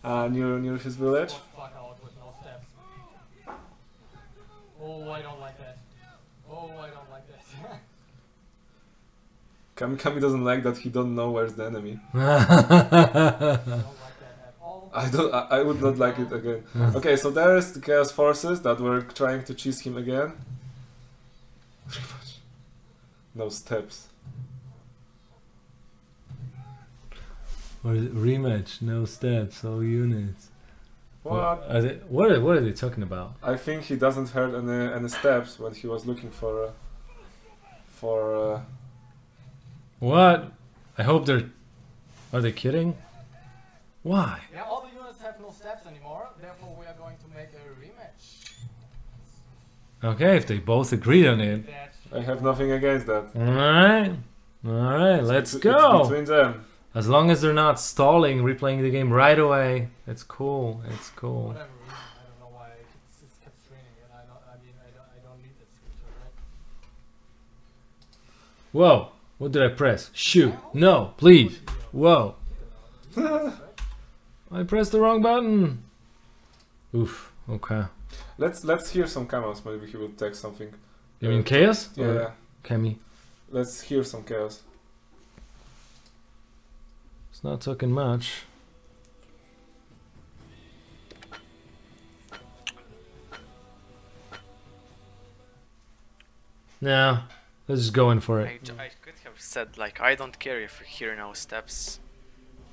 uh, near near his village. Fuck out with no steps. Oh, I don't like that. Oh, I don't like that. Kami Kami doesn't like that he don't know where's the enemy. <laughs> I don't like that at all. I. I, I would not like it again. Okay, so there is the chaos forces that were trying to cheese him again. No steps. What is it? Rematch, no steps, all units. What? Are they, what, are, what are they talking about? I think he doesn't heard any any steps when he was looking for uh, for. Uh, What? I hope they're. Are they kidding? Why? Yeah, all the units have no steps anymore, therefore we are going to make a rematch. Okay, if they both agreed on it. I have nothing against that. Alright. Alright, let's It's- go. It's between them. As long as they're not stalling, replaying the game right away. It's cool. It's cool. whatever reason, I don't know why it's, it's kept screening it. I don't. I mean, I don't. I don't need that screenshot, right? Whoa. What did I press? Shoot. No, please. Whoa. <laughs> I pressed the wrong button. Oof. Okay. Let's let's hear some comments. Maybe he will take something. You mean chaos? Yeah. Or Kemi? Let's hear some chaos. It's not talking much. No, let's just go in for it. j- I could have said like I don't care if we hear no steps,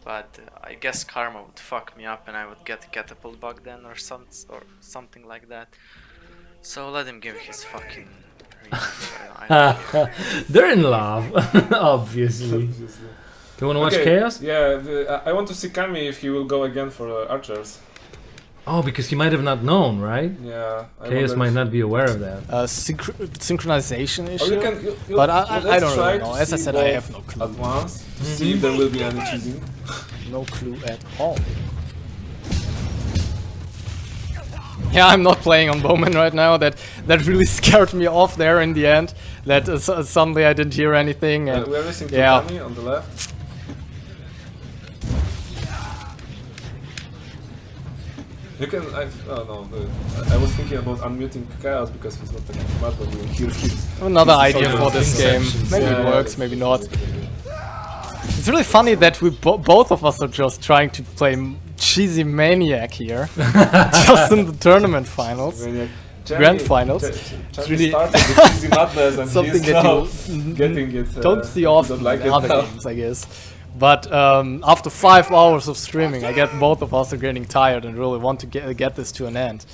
but uh, I guess karma would fuck me up and I would get a catapult bug then or some or something like that. So let him give his fucking. rematch, I don't care. <laughs> They're in love, <laughs> obviously. Obviously. You wanna watch chaos? Yeah, the, I I want to see Kami if he will go again for uh, archers. Oh, because he might have not known, right? Yeah. I Chaos might not be aware of that. Uh, synch- synchronization Or issue. you can, you, you, but I, I, I don't really know. As I said, I have no clue. At once to see if there will be any cheating. No clue at all. Yeah, I'm not playing on Bowman right now. That that really <laughs> scared me off there in the end. That uh, su- suddenly I didn't hear anything. Uh, And we are missing to yeah. On the left. You can. I, oh no, I was thinking about unmuting Chaos because he's not taking smart, but we will hear his. another idea for this game. Maybe Yeah, it works, maybe not. It's really funny that we bo- both of us are just trying to play cheesy maniac here, <laughs> just in the tournament finals. Maniac. Grand finals. It's really- the <laughs> cheesy madness and Something that you getting it. Uh, don't see often don't like in other now. games, I guess. But um, after five hours of streaming, I get both of us are getting tired and really want to get, get this to an end.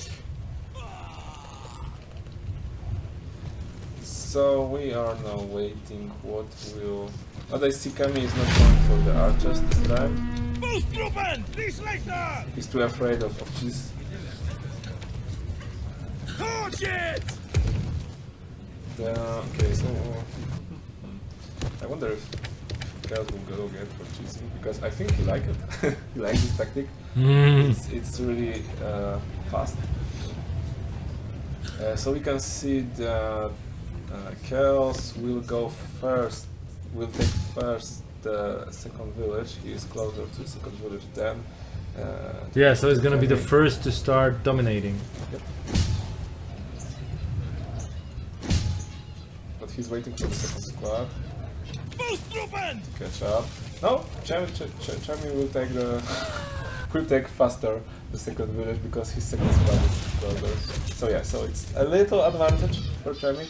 So we are now waiting what will... But I see Kami is not going for the archers this time. He's too afraid of, of cheese. Yeah, okay, so... I wonder if Chaos will go again for because I think he like it. <laughs> he likes this tactic. Mm. It's, it's really uh, fast. Uh, so we can see that uh, Chaos will go first, will take first the second village. He is closer to the second village than. Uh, Yeah, so he's gonna be the first to start dominating. But he's waiting for the second squad. To catch up. No, Chami Ch- Ch- Chami will take the. <laughs> will take faster the second village because his second squad is closer. So yeah, so it's a little advantage for Chami.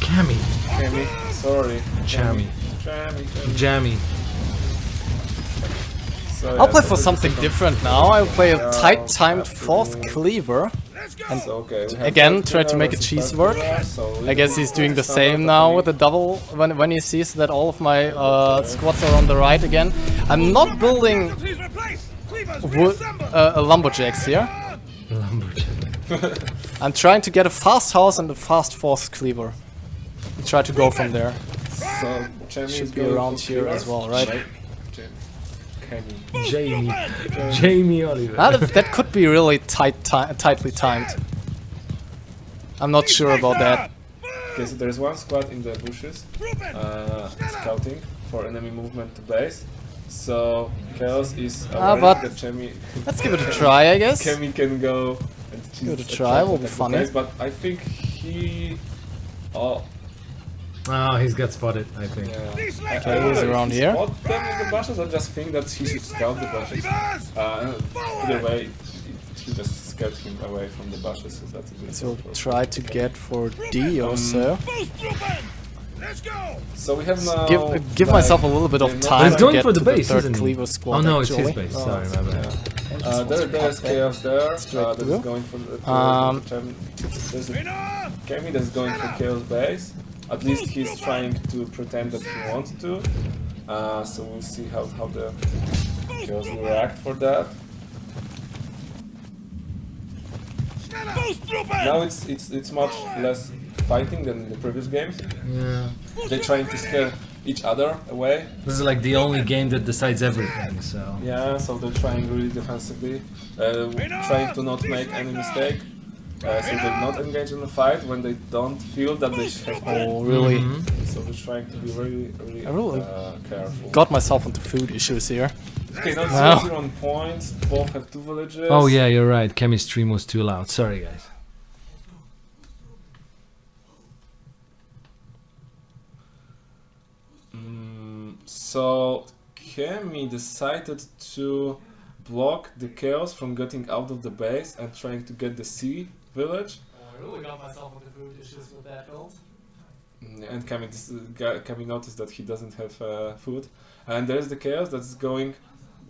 Cammy. Chami, sorry. Chami. Chami, Chami. Jammy. So, I'll yeah, play for something different now. I'll play a tight-timed fourth cleaver. So, okay, Again, try to make a cheese work. I guess he's doing the same now with the double when when he sees that all of my uh, squads are on the right again. I'm not building uh, lumberjacks here. I'm trying to get a fast house and a fast fourth cleaver. And try to go from there. So, Should be around here as well, right? Chemi. Chemi. Jamie. <laughs> Jamie Oliver. That, that could be really tight, ti- tightly timed. I'm not sure about that. Okay, so there's one squad in the bushes, uh, scouting for enemy movement to base. So Chaos is Ah, aware but- that Chemi, Let's give it a try, I guess. Chemi can go and Give it a try, will be funny. base, but I think he, oh Oh, he's got spotted, I think. yeah. Okay, I, I he's around he here. spot them in the bushes or just think that he should scout the bushes. Uh, either way, he just scared him away from the bushes, so that's a good So for- try to get for D or so. Let's go. So we have now. Give uh, give like, myself a little bit of time He's to going get for the to base, the third isn't he? cleaver squad. Oh no, it's actually. his base. Sorry, my bad. Yeah. Uh, there, there's chaos there. Straight Uh, that's going for the. Um, Chem- there's a Kemi that's going for chaos base. At least he's trying to pretend that he wants to. Uh, so we'll see how how the chaos will react for that. Now it's it's it's much less fighting than in the previous games. Yeah. They're trying to scare each other away. This is like the only game that decides everything, so. Yeah, so they're trying really defensively, uh, trying to not make any mistake. Uh, so they not engage in the fight when they don't feel that they should have to. Oh, really? Mhm. So they're trying to be really, really, I really uh, careful. Got myself into food issues here. Okay, now Wow. zero, zero on points. Both have two villages. Oh yeah, you're right. Kemi's stream was too loud. Sorry, guys. Mm, so Kemi decided to block the chaos from getting out of the base and trying to get the C village. Oh, I really got myself into food issues with that build. And Kami, this, uh, Kami noticed that he doesn't have uh, food. And there's the chaos that's going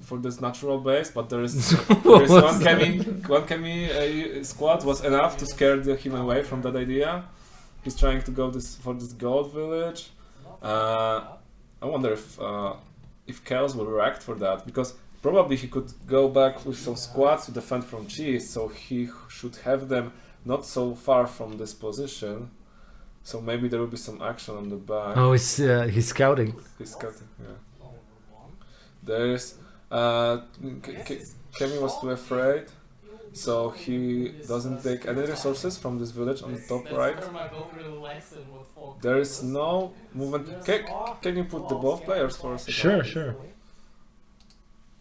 for this natural base, but there is <laughs> there is one that? Kami one Kami uh, squad was enough to scare the, him away from that idea. He's trying to go this for this gold village. Uh, I wonder if uh, if chaos will react for that because probably he could go back with some squads to defend from cheese, so he should have them not so far from this position. So maybe there will be some action on the back. Oh, he's uh, he's scouting. He's scouting, yeah. There's uh, K- K- Kemi was too afraid, so he doesn't take any resources from this village on the top right. There is no movement. Can, can you put the both players for a second? Sure, sure.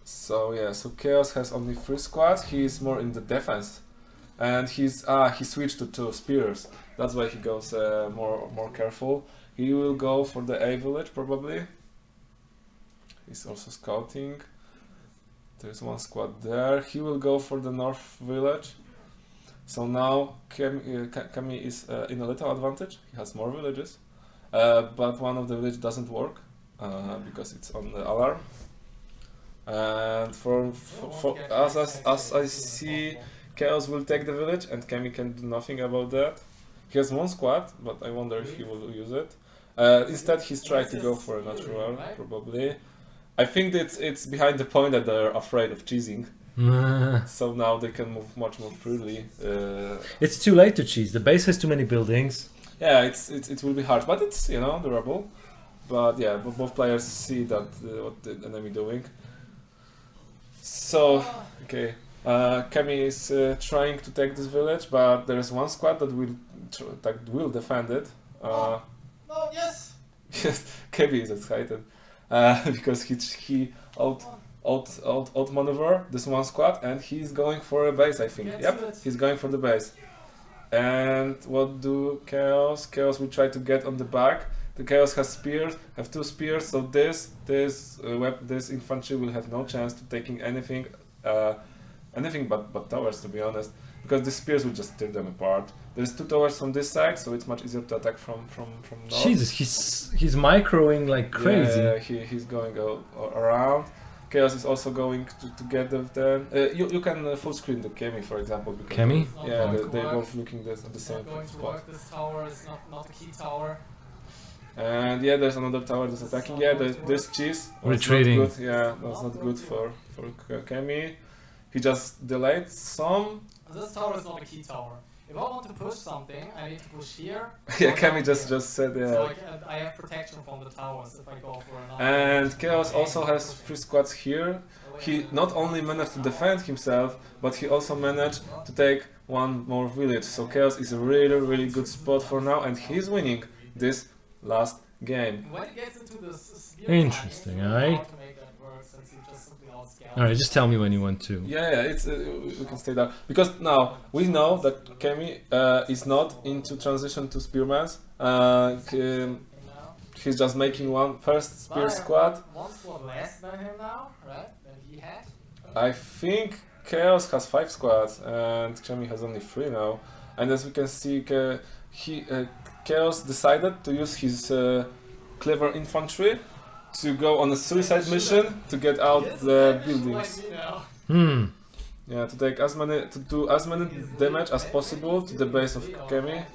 So yeah, so Chaos has only three squads. He is more in the defense, and he's ah he switched to two spears. That's why he goes uh, more more careful. He will go for the A village probably. He's also scouting. There's one squad there. He will go for the north village. So now Kemi, uh, Kami is uh, in a little advantage. He has more villages, uh, but one of the village doesn't work uh, because it's on the alarm. And for, for, as, as, as I see, Chaos will take the village and Kemi can do nothing about that. He has one squad, but I wonder if he will use it. Uh, instead, he's trying to go for a natural, probably. I think that it's behind the point that they're afraid of cheesing, <laughs> so now they can move much more freely. Uh, it's too late to cheese. The base has too many buildings. yeah, it's, it's it will be hard, but it's you know durable. But yeah, both players see that uh, what the enemy doing. So okay, uh, Kemi is uh, trying to take this village, but there is one squad that will that will defend it. Uh, Oh, yes! <laughs> yes, Kemi is excited uh, <laughs> because he he out out out outmaneuver this one squad and he's going for a base. I think. Yep, he's going for the base. And what do Chaos? Chaos will try to get on the back. The Chaos has spears, have two spears, so this this uh, web this infantry will have no chance to taking anything, uh, anything but but towers to be honest, because the spears will just tear them apart. There's two towers from this side, so it's much easier to attack from from from north. Jesus, he's he's microing like crazy. Yeah, he, he's going a, a- around. Chaos is also going to, to get the then. Uh, you you can uh, full screen the Kemi for example. Because Kemi? Yeah, they, to they're both looking this, at the It's same not going to spot. work. This tower is not, not a key tower. And yeah, there's another tower that's attacking. Yeah, there's, there's cheese. That's not good. Yeah, that's not good for for K- Kemi. He just delayed some. This tower is not a key tower. If I want to push something, I need to push here. <laughs> yeah, or Kemi just here. just said So yeah. I, can, I have protection from the towers if I go for another. And Chaos also has three squads here. Oh, he not only managed to defend himself, but he also managed to take one more village. So Chaos is a really, really good spot for now, and he's winning this last game. When it gets into this spear Interesting, fight, aye. how to make that work since he just simply outscaled. Alright, just tell me when you want to. Yeah, yeah, it's uh, we can stay there because now we know that Kemi uh, is not into transition to spearmans. Uh, he- You know? he's just making one first spear But squad. One squad less than him now, right? Than he had. I think Chaos has five squads and Kemi has only three now. And as we can see, Cha- he uh, Chaos decided to use his uh, clever infantry to go on a suicide mission to get out Yes, the buildings. Hmm. Yeah, to take as many to do as many damage as possible to the base of Kemi.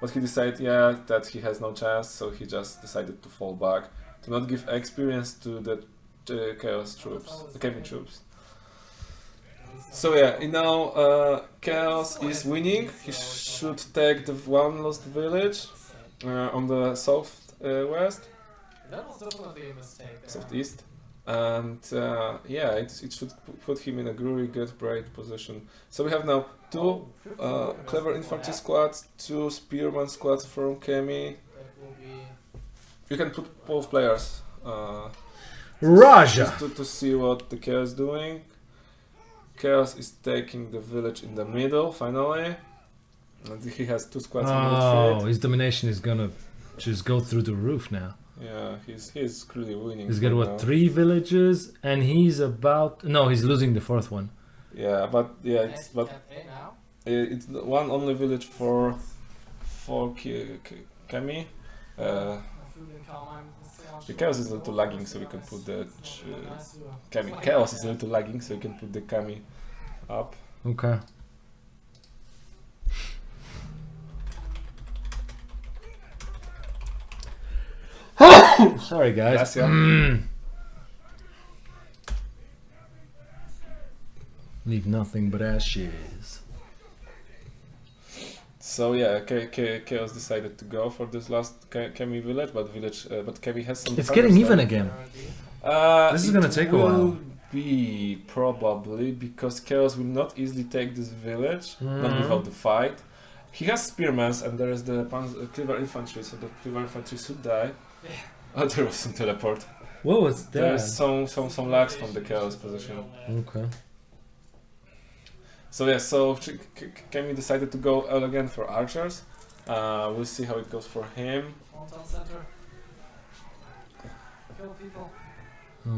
But he decided, yeah, that he has no chance, so he just decided to fall back to not give experience to the uh, Chaos troops, the Kemi troops. So yeah, know, uh, Chaos is winning. He should take the one lost village uh, on the south uh, west, That was definitely a mistake. there. southeast, and uh, yeah, it, it should put him in a really good, great position. So we have now two uh, clever infantry squads, two spearman squads from Kemi. That will be. You can put both players uh, Raja! just to, to see what the Chaos is doing. Chaos is taking the village in the middle finally. And he has two squads in Oh, his domination is gonna just go through the roof now. Yeah, he's he's clearly winning. He's got right what now. three villages, and he's about no, he's losing the fourth one. Yeah, but yeah, it's but campaign now. it's one only village for for Ki- Ki- Kemi. Uh, I feel in Carmine, so on. the chaos is a little lagging, so we can put the to- Kami. Chaos is a little lagging, so we can put the Kami up. Okay. <coughs> Sorry, guys. Mm. Leave nothing but ashes. So yeah, K- K- Chaos decided to go for this last Kemi village, but village, uh, but Kemi has some. It's getting even there. again. Uh, This is gonna take a will while. Be probably because Chaos will not easily take this village, not Mhm. without the fight. He has spearmen and there is the Panz- uh, cleaver infantry, so the cleaver infantry should die. Oh, there was some teleport. What was that? There's some some some lags from the Chaos position. Okay. So yeah, so Ch- K- K- Kemi decided to go all again for archers. Uh, we'll see how it goes for him. Hometown center. Kill people.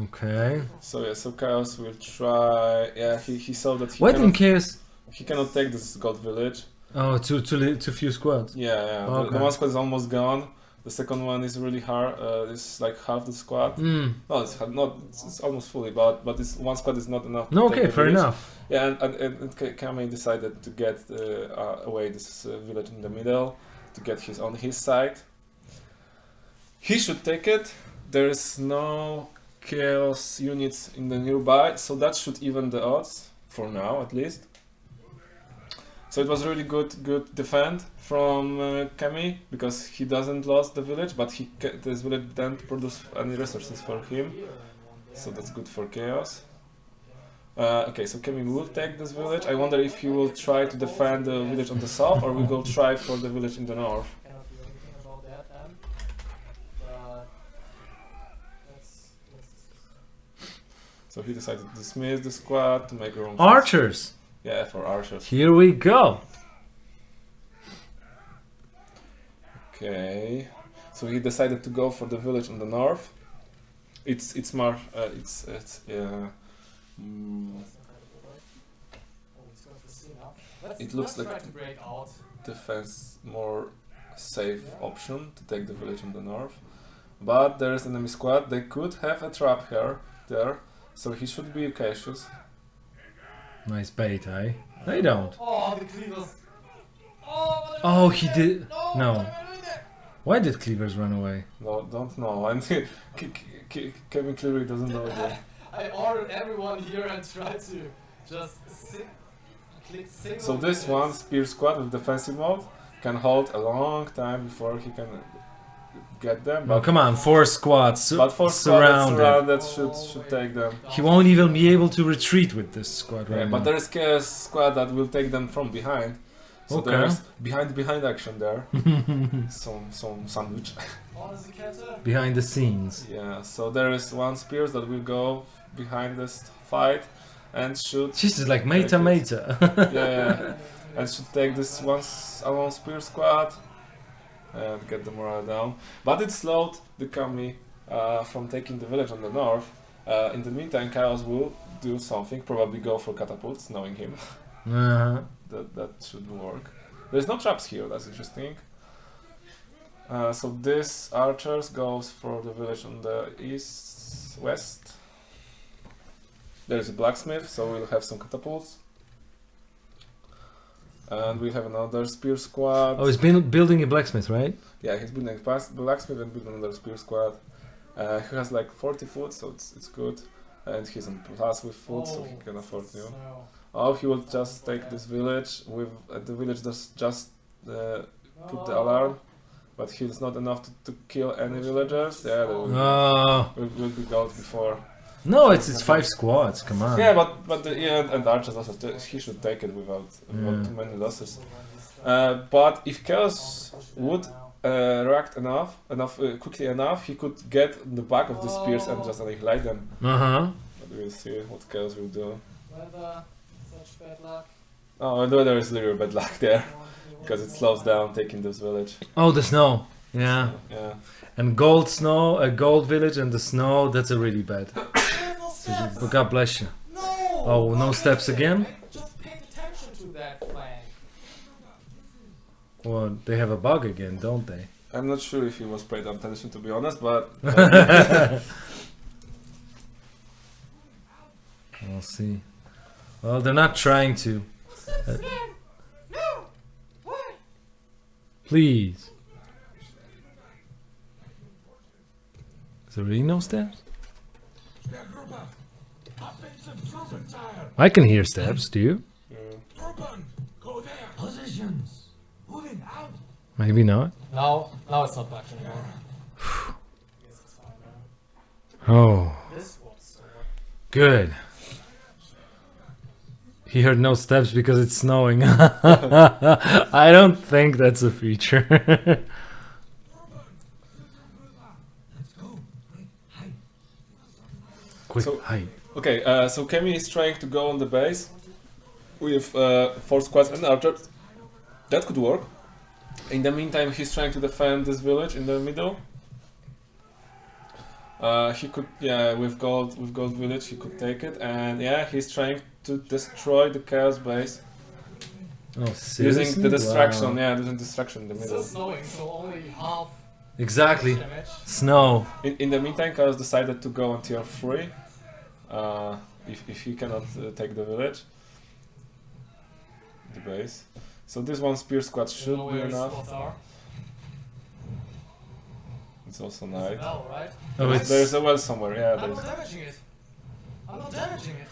Okay. So yeah, so Chaos will try. Yeah, he, he saw that he Why didn't cannot, Chaos? he cannot take this gold village. Oh, too too li- too few squads. Yeah, yeah. The, Okay. the one squad is almost gone. The second one is really hard. Uh, it's like half the squad. Mm. No, it's not. It's, it's almost fully, but but this one squad is not enough. No, okay, fair village. enough. Yeah, and, and, and, and Kame decided to get uh, uh, away this uh, village in the middle to get his on his side. He should take it. There is no chaos units in the nearby, so that should even the odds for now, at least. So it was really good, good defend from uh, Kami because he doesn't lost the village, but he this village didn't produce any resources for him. So that's good for chaos. Uh, okay, so Kemi will take this village. I wonder if he will try to defend the village on the south or we will try for the village in the north. Cannot do anything about that then. But let's, let's So he decided to dismiss the squad to make room. Archers. Yeah, for archers. Here we go. Okay. So he decided to go for the village in the north. It's it's more uh, it's it's uh, mm, oh, it's going to see now. Let's, It looks like- try to break out. defense more safe option to take the village in the north. But there is enemy squad. They could have a trap here there, So he should be cautious. Nice bait, eh? They don't. Oh, the cleavers. Oh, what am I Oh, he did. No. No. Why did Cleavers run away? No, don't know. <laughs> And K- K- K- Kevin clearly doesn't know that. <laughs> I ordered everyone here and tried to just si- click single. So this digits. one spear squad with defensive mode can hold a long time before he can get them. Oh, But, come on, four squads su- but for squad surrounded. surrounded should should take them. He won't even be able to retreat with this squad right Yeah, but now. there is a squad that will take them from behind. So Okay. there's behind behind action there. <laughs> some some sandwich. There's a counter. Behind the scenes. yeah. So there is one spears that will go behind this fight and shoot. This is like meta meta. <laughs> yeah. <laughs> and should take this one alone spear squad and get the morale down. But it slowed the Kami uh, from taking the village on the north. Uh, in the meantime, Chaos will do something, probably go for catapults, knowing him. Uh-huh. that, that should work. There's no traps here, that's interesting. Uh, so this archers goes for the village on the east, west. There's a blacksmith, so we'll have some catapults. And we have another spear squad. Oh, he's been building a blacksmith, right? Yeah, he's building a blacksmith and building another spear squad. Uh, he has like 40 foot, so it's, it's good. And he's on plus with foot, so he Oh, can afford you. snow. Oh, he will just take this village with uh, the village does just uh, put the alarm, but he's not enough to, to kill any villagers. Yeah, there will, Oh. will, will be gold before. No, it's it's five squads. Come on. Yeah, but but the, yeah, and, and archers also he should take it without without Yeah. too many losses. Uh, but if chaos would uh, react enough, enough uh, quickly enough, he could get the back of the spears and just annihilate them. Uh huh. But we'll see what chaos will do. Weather, such bad luck. Oh, and there is literally bad luck there because it slows down taking this village. Oh, the snow. Yeah. Yeah. And gold snow, a gold village, and the snow. That's a really bad. No steps. But God bless you. No. Oh, no steps again. Just pay attention to that flag. Well, they have a bug again, don't they? I'm not sure if he was paid attention to be honest, but <laughs> uh, We'll see. Well, they're not trying to. Uh, No. Please. Is there really no steps? I can hear steps. Do you? Positions. Moving out. Maybe not. Now, now it's not bugged anymore. Yes, it's fine now. Oh, This was so. good. He heard no steps because it's snowing. <laughs> I don't think that's a feature. <laughs> Quick, So- hide. okay. Uh, so Kemi is trying to go on the base with uh, four squads and archers. That could work. In the meantime, he's trying to defend this village in the middle. Uh, he could, yeah, with gold, with gold village, he could take it, and yeah, he's trying to destroy the chaos base Oh, seriously? using the distraction. Wow. Yeah, using distraction in the It's middle. still snowing, so only half Exactly. damage. Snow. In, in the meantime, Chaos decided to go on tier 3 uh, if, if he cannot uh, take the village, the base. So this one spear squad You should know be enough. It's also There's a bell, right? Oh, it's There's a well somewhere, yeah. I'm There's, not damaging it. I'm not damaging it.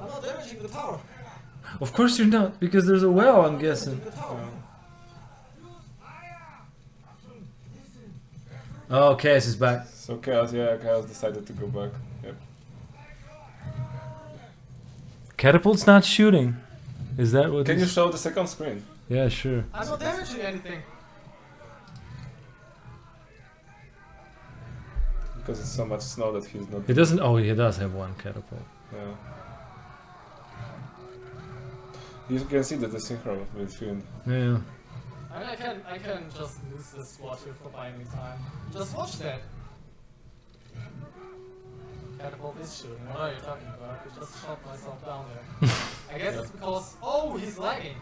I'm not damaging the tower. Of course you're not, because there's a well, I'm guessing. Oh, Chaos is back. so Chaos, yeah, Chaos decided to go back. Yep. Catapult's not shooting. Is that what Can you is- show the second screen? Yeah, sure. I'm not damaging anything. Because it's so much snow that he's not. He doesn't. Oh, he does have one catapult. Yeah. You can see that the synchro between. Yeah. I mean, I can, I can just lose this squad here for buying me time. Just watch that. Catapult is shooting. What are you talking about? I just shot myself down there. <laughs> I guess it's because. Oh, he's lagging.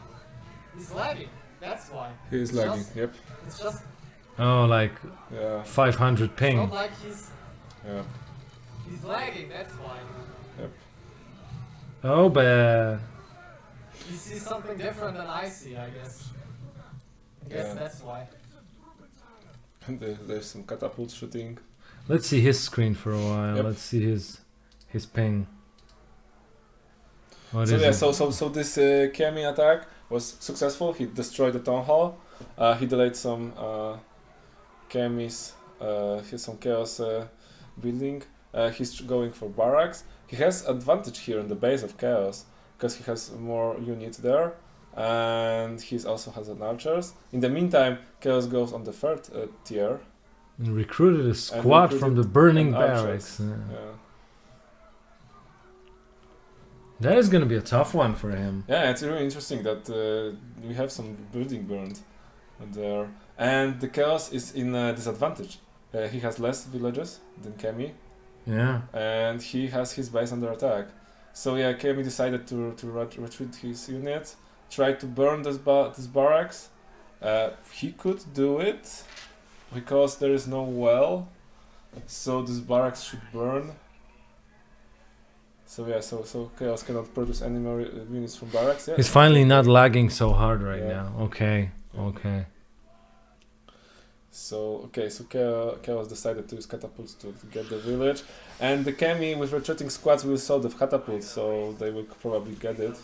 He's lagging. That's why. He is It's lagging. just- Yep. It's just Oh, like Yeah. 500 ping. not like he's. Yeah. He's lagging, that's why. Yep. Oh, but He sees something different than I see, I guess. I guess Yeah. that's why. And <laughs> there, there's some catapult shooting. let's see his screen for a while. Yep. Let's see his his ping. What is so yeah, it? so so so this uh, Kemi attack was successful. He destroyed the town hall. Uh, he delayed some uh, Kemi's, uh, he's some chaos uh, building. Uh, he's going for barracks. He has advantage here in the base of chaos because he has more units there, and he also has an archers. In the meantime, chaos goes on the third uh, tier. And recruited a squad from the burning barracks. Yeah. Yeah. That is gonna be a tough one for him. Yeah, it's really interesting that uh, we have some building burned there, and the chaos is in a disadvantage. Uh, he has less villages than Kemi, Yeah. and he has his base under attack. So yeah, Kemi decided to to ret- retreat his units, try to burn this ba- this barracks. Uh, he could do it because there is no well, so this barracks should burn. So yeah, so so chaos cannot produce any more uh, units from barracks. Yeah. He's finally not lagging so hard right Yeah. now. Okay. Okay. So okay, so Chaos decided to use catapults to, to get the village, and the Kemi with retreating squads will solve the catapults, so they will probably get it.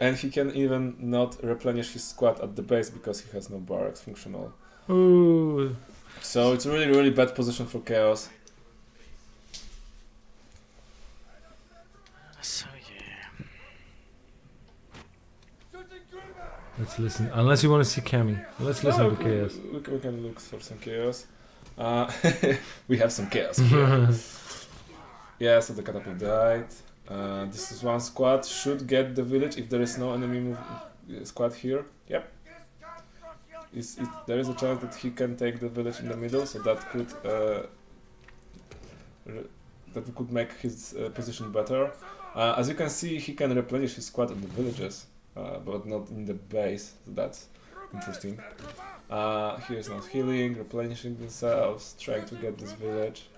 And he can even not replenish his squad at the base because he has no barracks functional. Ooh. So it's a really really bad position for Chaos. So yeah. Let's listen. Unless you want to see Cammy. Let's listen No, to we- Chaos. We, we can look for some Chaos. Uh, <laughs> we have some Chaos. here. <laughs> Yeah, so the catapult died. Uh, this is one squad. Should get the village if there is no enemy move, uh, squad here. Yep. Is it, there is a chance that he can take the village in the middle, so that could uh, that could make his uh, position better. Uh, as you can see, he can replenish his squad in the villages, uh, but not in the base. So that's interesting. Uh, he is not healing, replenishing themselves, trying to get this village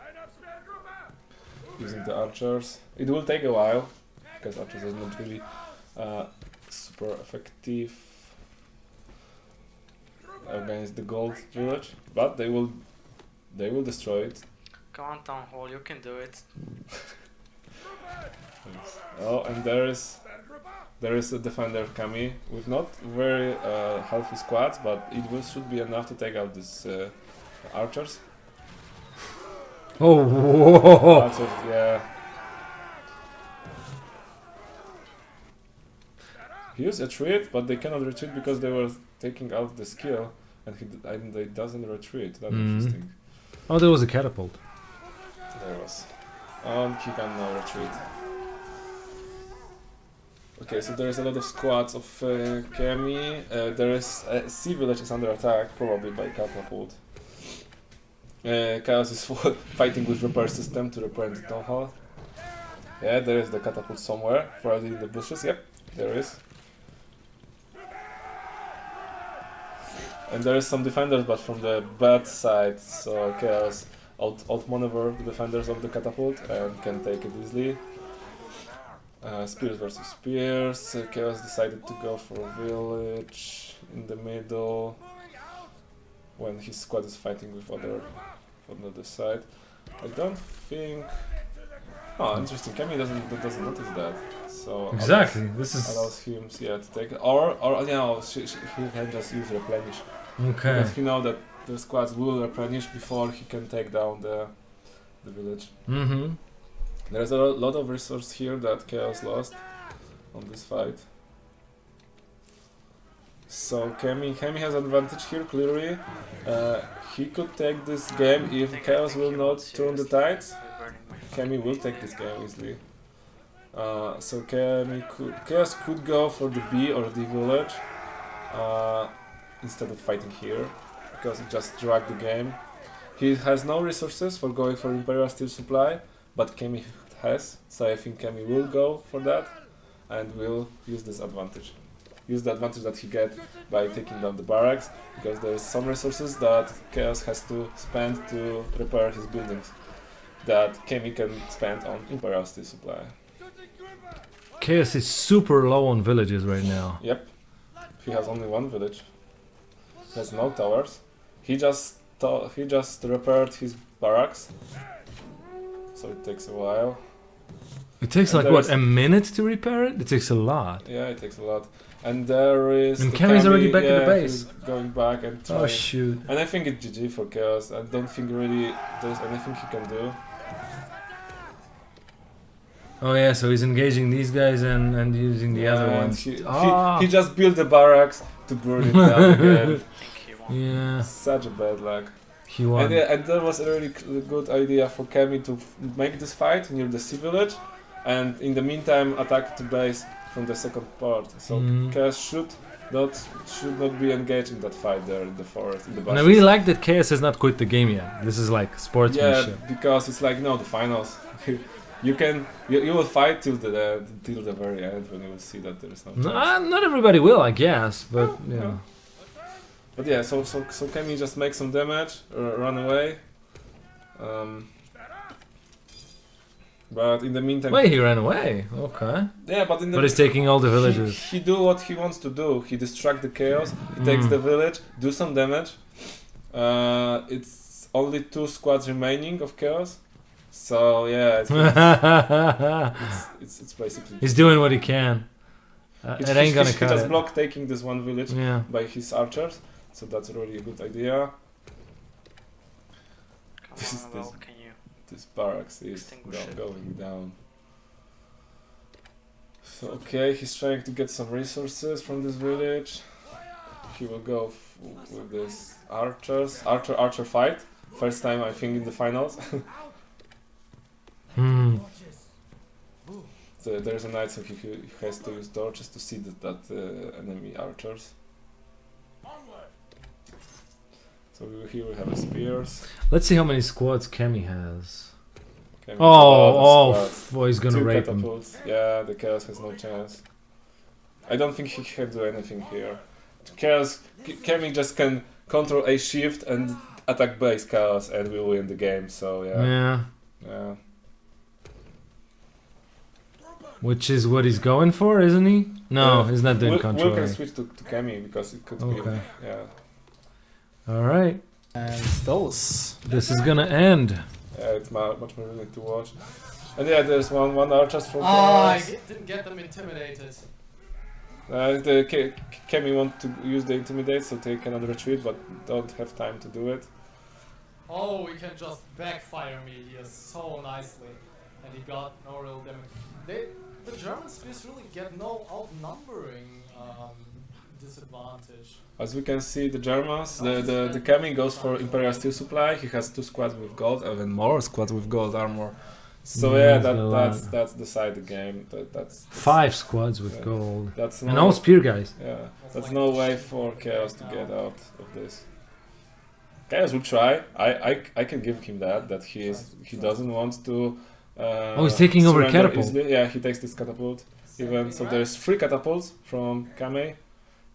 using the archers. It will take a while because archers are not really uh, super effective against the gold village, but they will they will destroy it. Come on, Town Hall, you can do it. <laughs> Oh, and there is there is a defender Kami with not very uh, healthy squads, but it will should be enough to take out these uh, archers. Oh. Archers, yeah. He used a retreat, but they cannot retreat because they were taking out the skill, and he d- and they doesn't retreat. That's Mhm. interesting. Oh, there was a catapult. There was. And he can now retreat. Okay, so there is a lot of squads of uh, Kemi. Uh, there is uh, Sea Village is under attack, probably by catapult. Uh, Chaos is <laughs> fighting with repair system to repair the town hall. Yeah, there is the catapult somewhere, probably in the bushes. Yep, there is. And there is some defenders, but from the bad side, so Chaos out outmaneuver the defenders of the catapult and can take it easily. Uh, spears versus spears. Uh, Chaos decided to go for a village in the middle when his squad is fighting with other from the other side. I don't think. Oh, interesting. Kami doesn't doesn't notice that. So Exactly. This Allows, is allows him yeah to take it. or or you know she, she, he can just use replenish okay. because he know that the squads will replenish before he can take down the the village. Mm-hmm. There's a lot of resource here that Chaos lost on this fight. So Kemi, Kemi has advantage here clearly. Uh, he could take this game if Chaos will not turn the tides. Kemi will take this game easily. Uh, so Kemi could, Chaos could go for the B or the village uh, instead of fighting here because it just dragged the game. He has no resources for going for Imperial Steel Supply, but Kemi has, so I think Kemi will go for that and will use this advantage. Use the advantage that he get by taking down the barracks because there is some resources that Chaos has to spend to repair his buildings. that Kemi can spend on Imperial Steel Supply. Chaos is super low on villages right now. Yep. He has only one village. He has no towers. He just he just repaired his barracks. So it takes a while. It takes And like what a minute to repair it. It takes a lot. Yeah, it takes a lot. And there is. And Kami's already back at the base. Going back and trying. Oh shoot! and I think it's GG for Chaos. I don't think really there's anything he can do. Oh yeah, so he's engaging these guys and and using the other ones. He, he- Ah. he, just built the barracks to burn it down again. I think he won. yeah, Such a bad luck. And, and that was a really good idea for Kemi to make this fight near the sea village, and in the meantime attack the base from the second part. So Mm. Chaos should not should not be engaged in that fight there in the forest in the And I really like that Chaos has not quit the game yet. This is like sportsmanship. yeah, because it's like no the finals. <laughs> you can you, you will fight till the till the very end when you will see that there is no. No, chance. uh, not everybody will, I guess, but yeah. no. But yeah, so so so Kemi just make some damage, uh, run away. Um, but in the meantime, Wait, he ran away. Okay, yeah, but in the but he's taking all the villages. he do what he wants to do. He distract the chaos. He takes Mm. the village, do some damage. Uh, it's only two squads remaining of chaos. So yeah, it's <laughs> it's, it's, it's basically. he's doing what he can. Uh, He- it he- ain't gonna he, he just it. blocked taking this one village Yeah. by his archers. So that's really a good idea. Come This is- this- can you? This barracks is Extinguish go- going down. So okay, he's trying to get some resources from this village. He will go f- with this archers, archer archer fight. First time I think in the finals. <laughs> Hmm. so there's a night, so he, he has to use torches to see that, that uh, enemy archers. So here we have a spears. Let's see how many squads Kemi has. Okay, we have a Oh, oh, oh, he's gonna Two rape him. Yeah, the chaos has no chance. I don't think he can do anything here. Chaos, Kemi just can control a shift and attack base chaos, and we win the game. So yeah, Yeah, yeah. which is what he's going for, isn't he? No, Yeah. he's not doing Will, control. Will can switch to, to Kemi because it could Okay. be yeah. All right, And those. this is gonna end. Yeah, it's much more willing to watch. And yeah, there's one one archer from Ah, I chaos. ge- didn't get them intimidated. Uh, the Ke- Kemi want to use the intimidate, so they cannot retreat, but don't have time to do it. Oh, we can just backfire me here so nicely. And he got no real damage. They, the Germans spears really get no outnumbering um, disadvantage. As we can see, the Germans, the, the, the Kemi goes for Imperial Steel Supply. He has two squads with gold, even more squads with gold armor. So Yeah, yeah, that, that's lot. that's the side of the game. That, that's Five squads with Yeah. gold, That's and all spear guys. yeah, That's that's like no way for Chaos to get out of this. Chaos will try. I, I, I can give him that. That he is he doesn't want to. Uh, Oh, he's taking over surrender catapult. easily. Yeah, he takes this catapult. Even so, there's three catapults from Kame.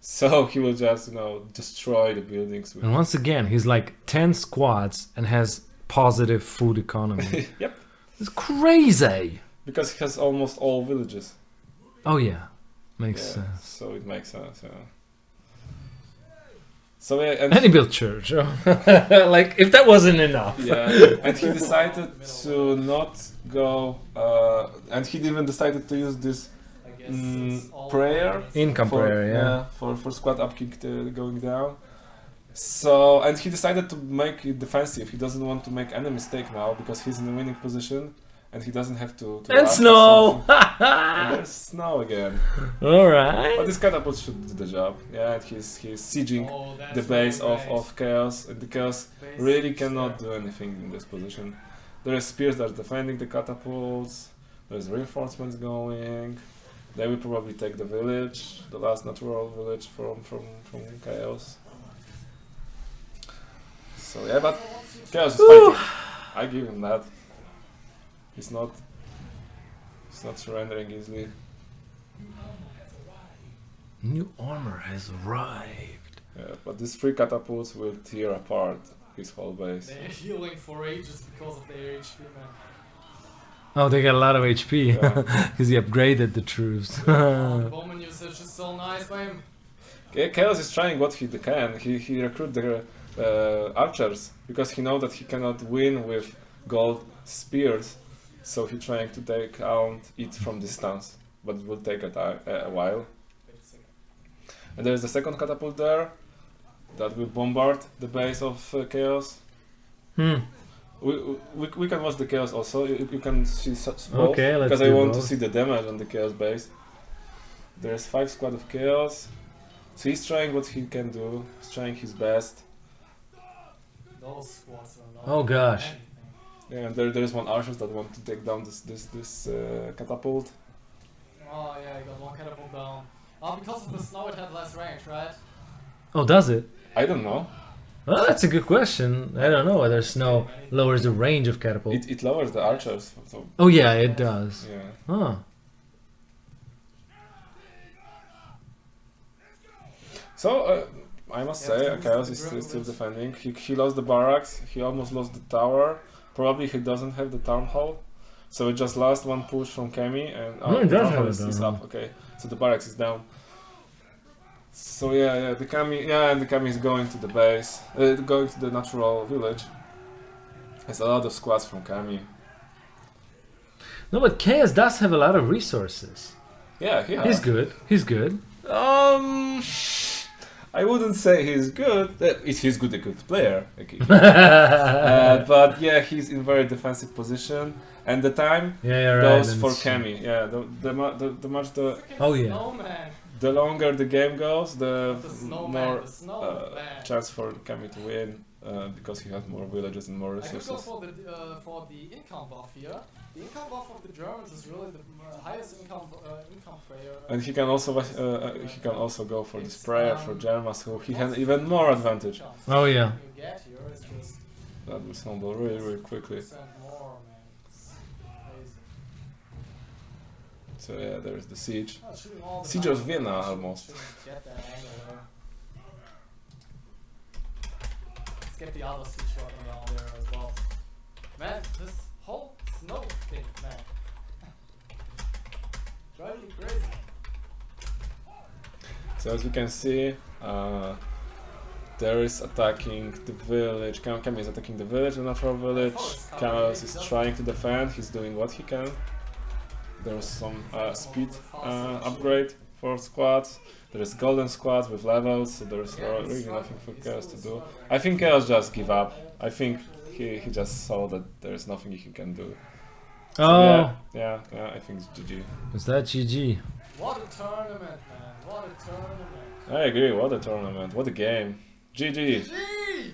So <laughs> he will just you know destroy the buildings. With And once again, he's like ten squads and has positive food economy. <laughs> yep, it's crazy. because he has almost all villages. Oh yeah, makes Yeah, sense. So it makes sense. Yeah. So yeah, and And he built church. <laughs> like if that wasn't enough. yeah, and he decided to not go. Uh, and he even decided to use this Mm, prayer? over. Income for, prayer, yeah. for for squad upkick to going down. So and he decided to make it defensive. He doesn't want to make any mistake now because he's in a winning position and he doesn't have to. to And snow. and <laughs> there's snow again. All But right. this catapult should do the job. Yeah, and he's he's sieging Oh, the base of, great. of chaos and the chaos Base really siege cannot there. do anything in this position. There are spears that are defending the catapults. There's reinforcements going. They will probably take the village, the last natural village from from from chaos. So yeah, but chaos is fighting. I give him that. He's not. He's not surrendering easily. New armor has arrived. Yeah, but these three catapults will tear apart his whole base. They're healing for ages because of their HP, man. Oh, they got a lot of HP Yeah. <laughs> because he upgraded the troops. <laughs> The Bowman usage is so nice by him. Cha- Chaos is trying what he can. He he recruit the uh, archers because he know that he cannot win with gold spears, so he trying to take out it from distance, but it will take a, a a while. Wait a second. And there is the second catapult there that will bombard the base of uh, Chaos. hmm. We, we, we can watch the Chaos also. You, you can see such both Okay, let's because I do want to see the damage on the Chaos base. There's five squad of Chaos. So he's trying what he can do. He's trying his best. Those squads are not Oh, gosh. anything. Yeah, and there, there is one archer that want to take down this this this uh, catapult. Oh yeah, you got one catapult down. Oh, because of the snow it had less range, right? Oh, does it? I don't know. Well, that's a good question. I don't know whether snow lowers the range of catapult. It, it lowers the archers. So oh yeah, it does. yeah. Huh. So uh, I must Yeah, say, it's Chaos is still, still defending. He, he lost the barracks. He almost lost the tower. Probably he doesn't have the town hall. So it just lost one push from Kemi and No, he the town have hall is, is up. Okay, so the barracks is down. So yeah, yeah, the Kami, yeah, and the Kami is going to the base, uh, going to the natural village. There's a lot of squads from Kami. No, but Chaos does have a lot of resources. Yeah, he has. He's good. He's good. Um, I wouldn't say he's good. Uh, He's he's good, a good player. Okay. <laughs> uh, but yeah, he's in very defensive position, and the time yeah, yeah, right. goes and for Kami. Yeah, the the, mu- the the much the Oh, yeah. Snowman. The longer the game goes, the The more the uh, chance for Kemi to win uh, because he has more villages and more I could go resources. for the uh, for the income buff here. The income buff of the Germans is really the uh, highest income uh, income player. And he can also uh, uh, he can also go for the It's, sprayer for Germans, Germas, who he has even more advantage. Oh, yeah. You get here is just That will snowball really really quickly. 10% more, man. It's crazy. So yeah, there is the siege. Oh, the Siege of Vienna, almost. Get that angle there. Let's get the other siege down there as well. Man, this whole snow thing, man. <laughs> Driving crazy. So as we can see, uh, there is attacking the village. Kam Kami is attacking the village, the natural village. Chaos is trying to defend. He's doing what he can. There's some uh, speed uh, upgrade for squads. There is golden squads with levels, so there's Yeah, really it's nothing for Chaos to do. I think Chaos just give up. I think he, he just saw that there's nothing he can do. So Oh, yeah, yeah, yeah, I think it's GG. is that GG? What a tournament, man. What a tournament. I agree. What a tournament! What a game! GG. Gee!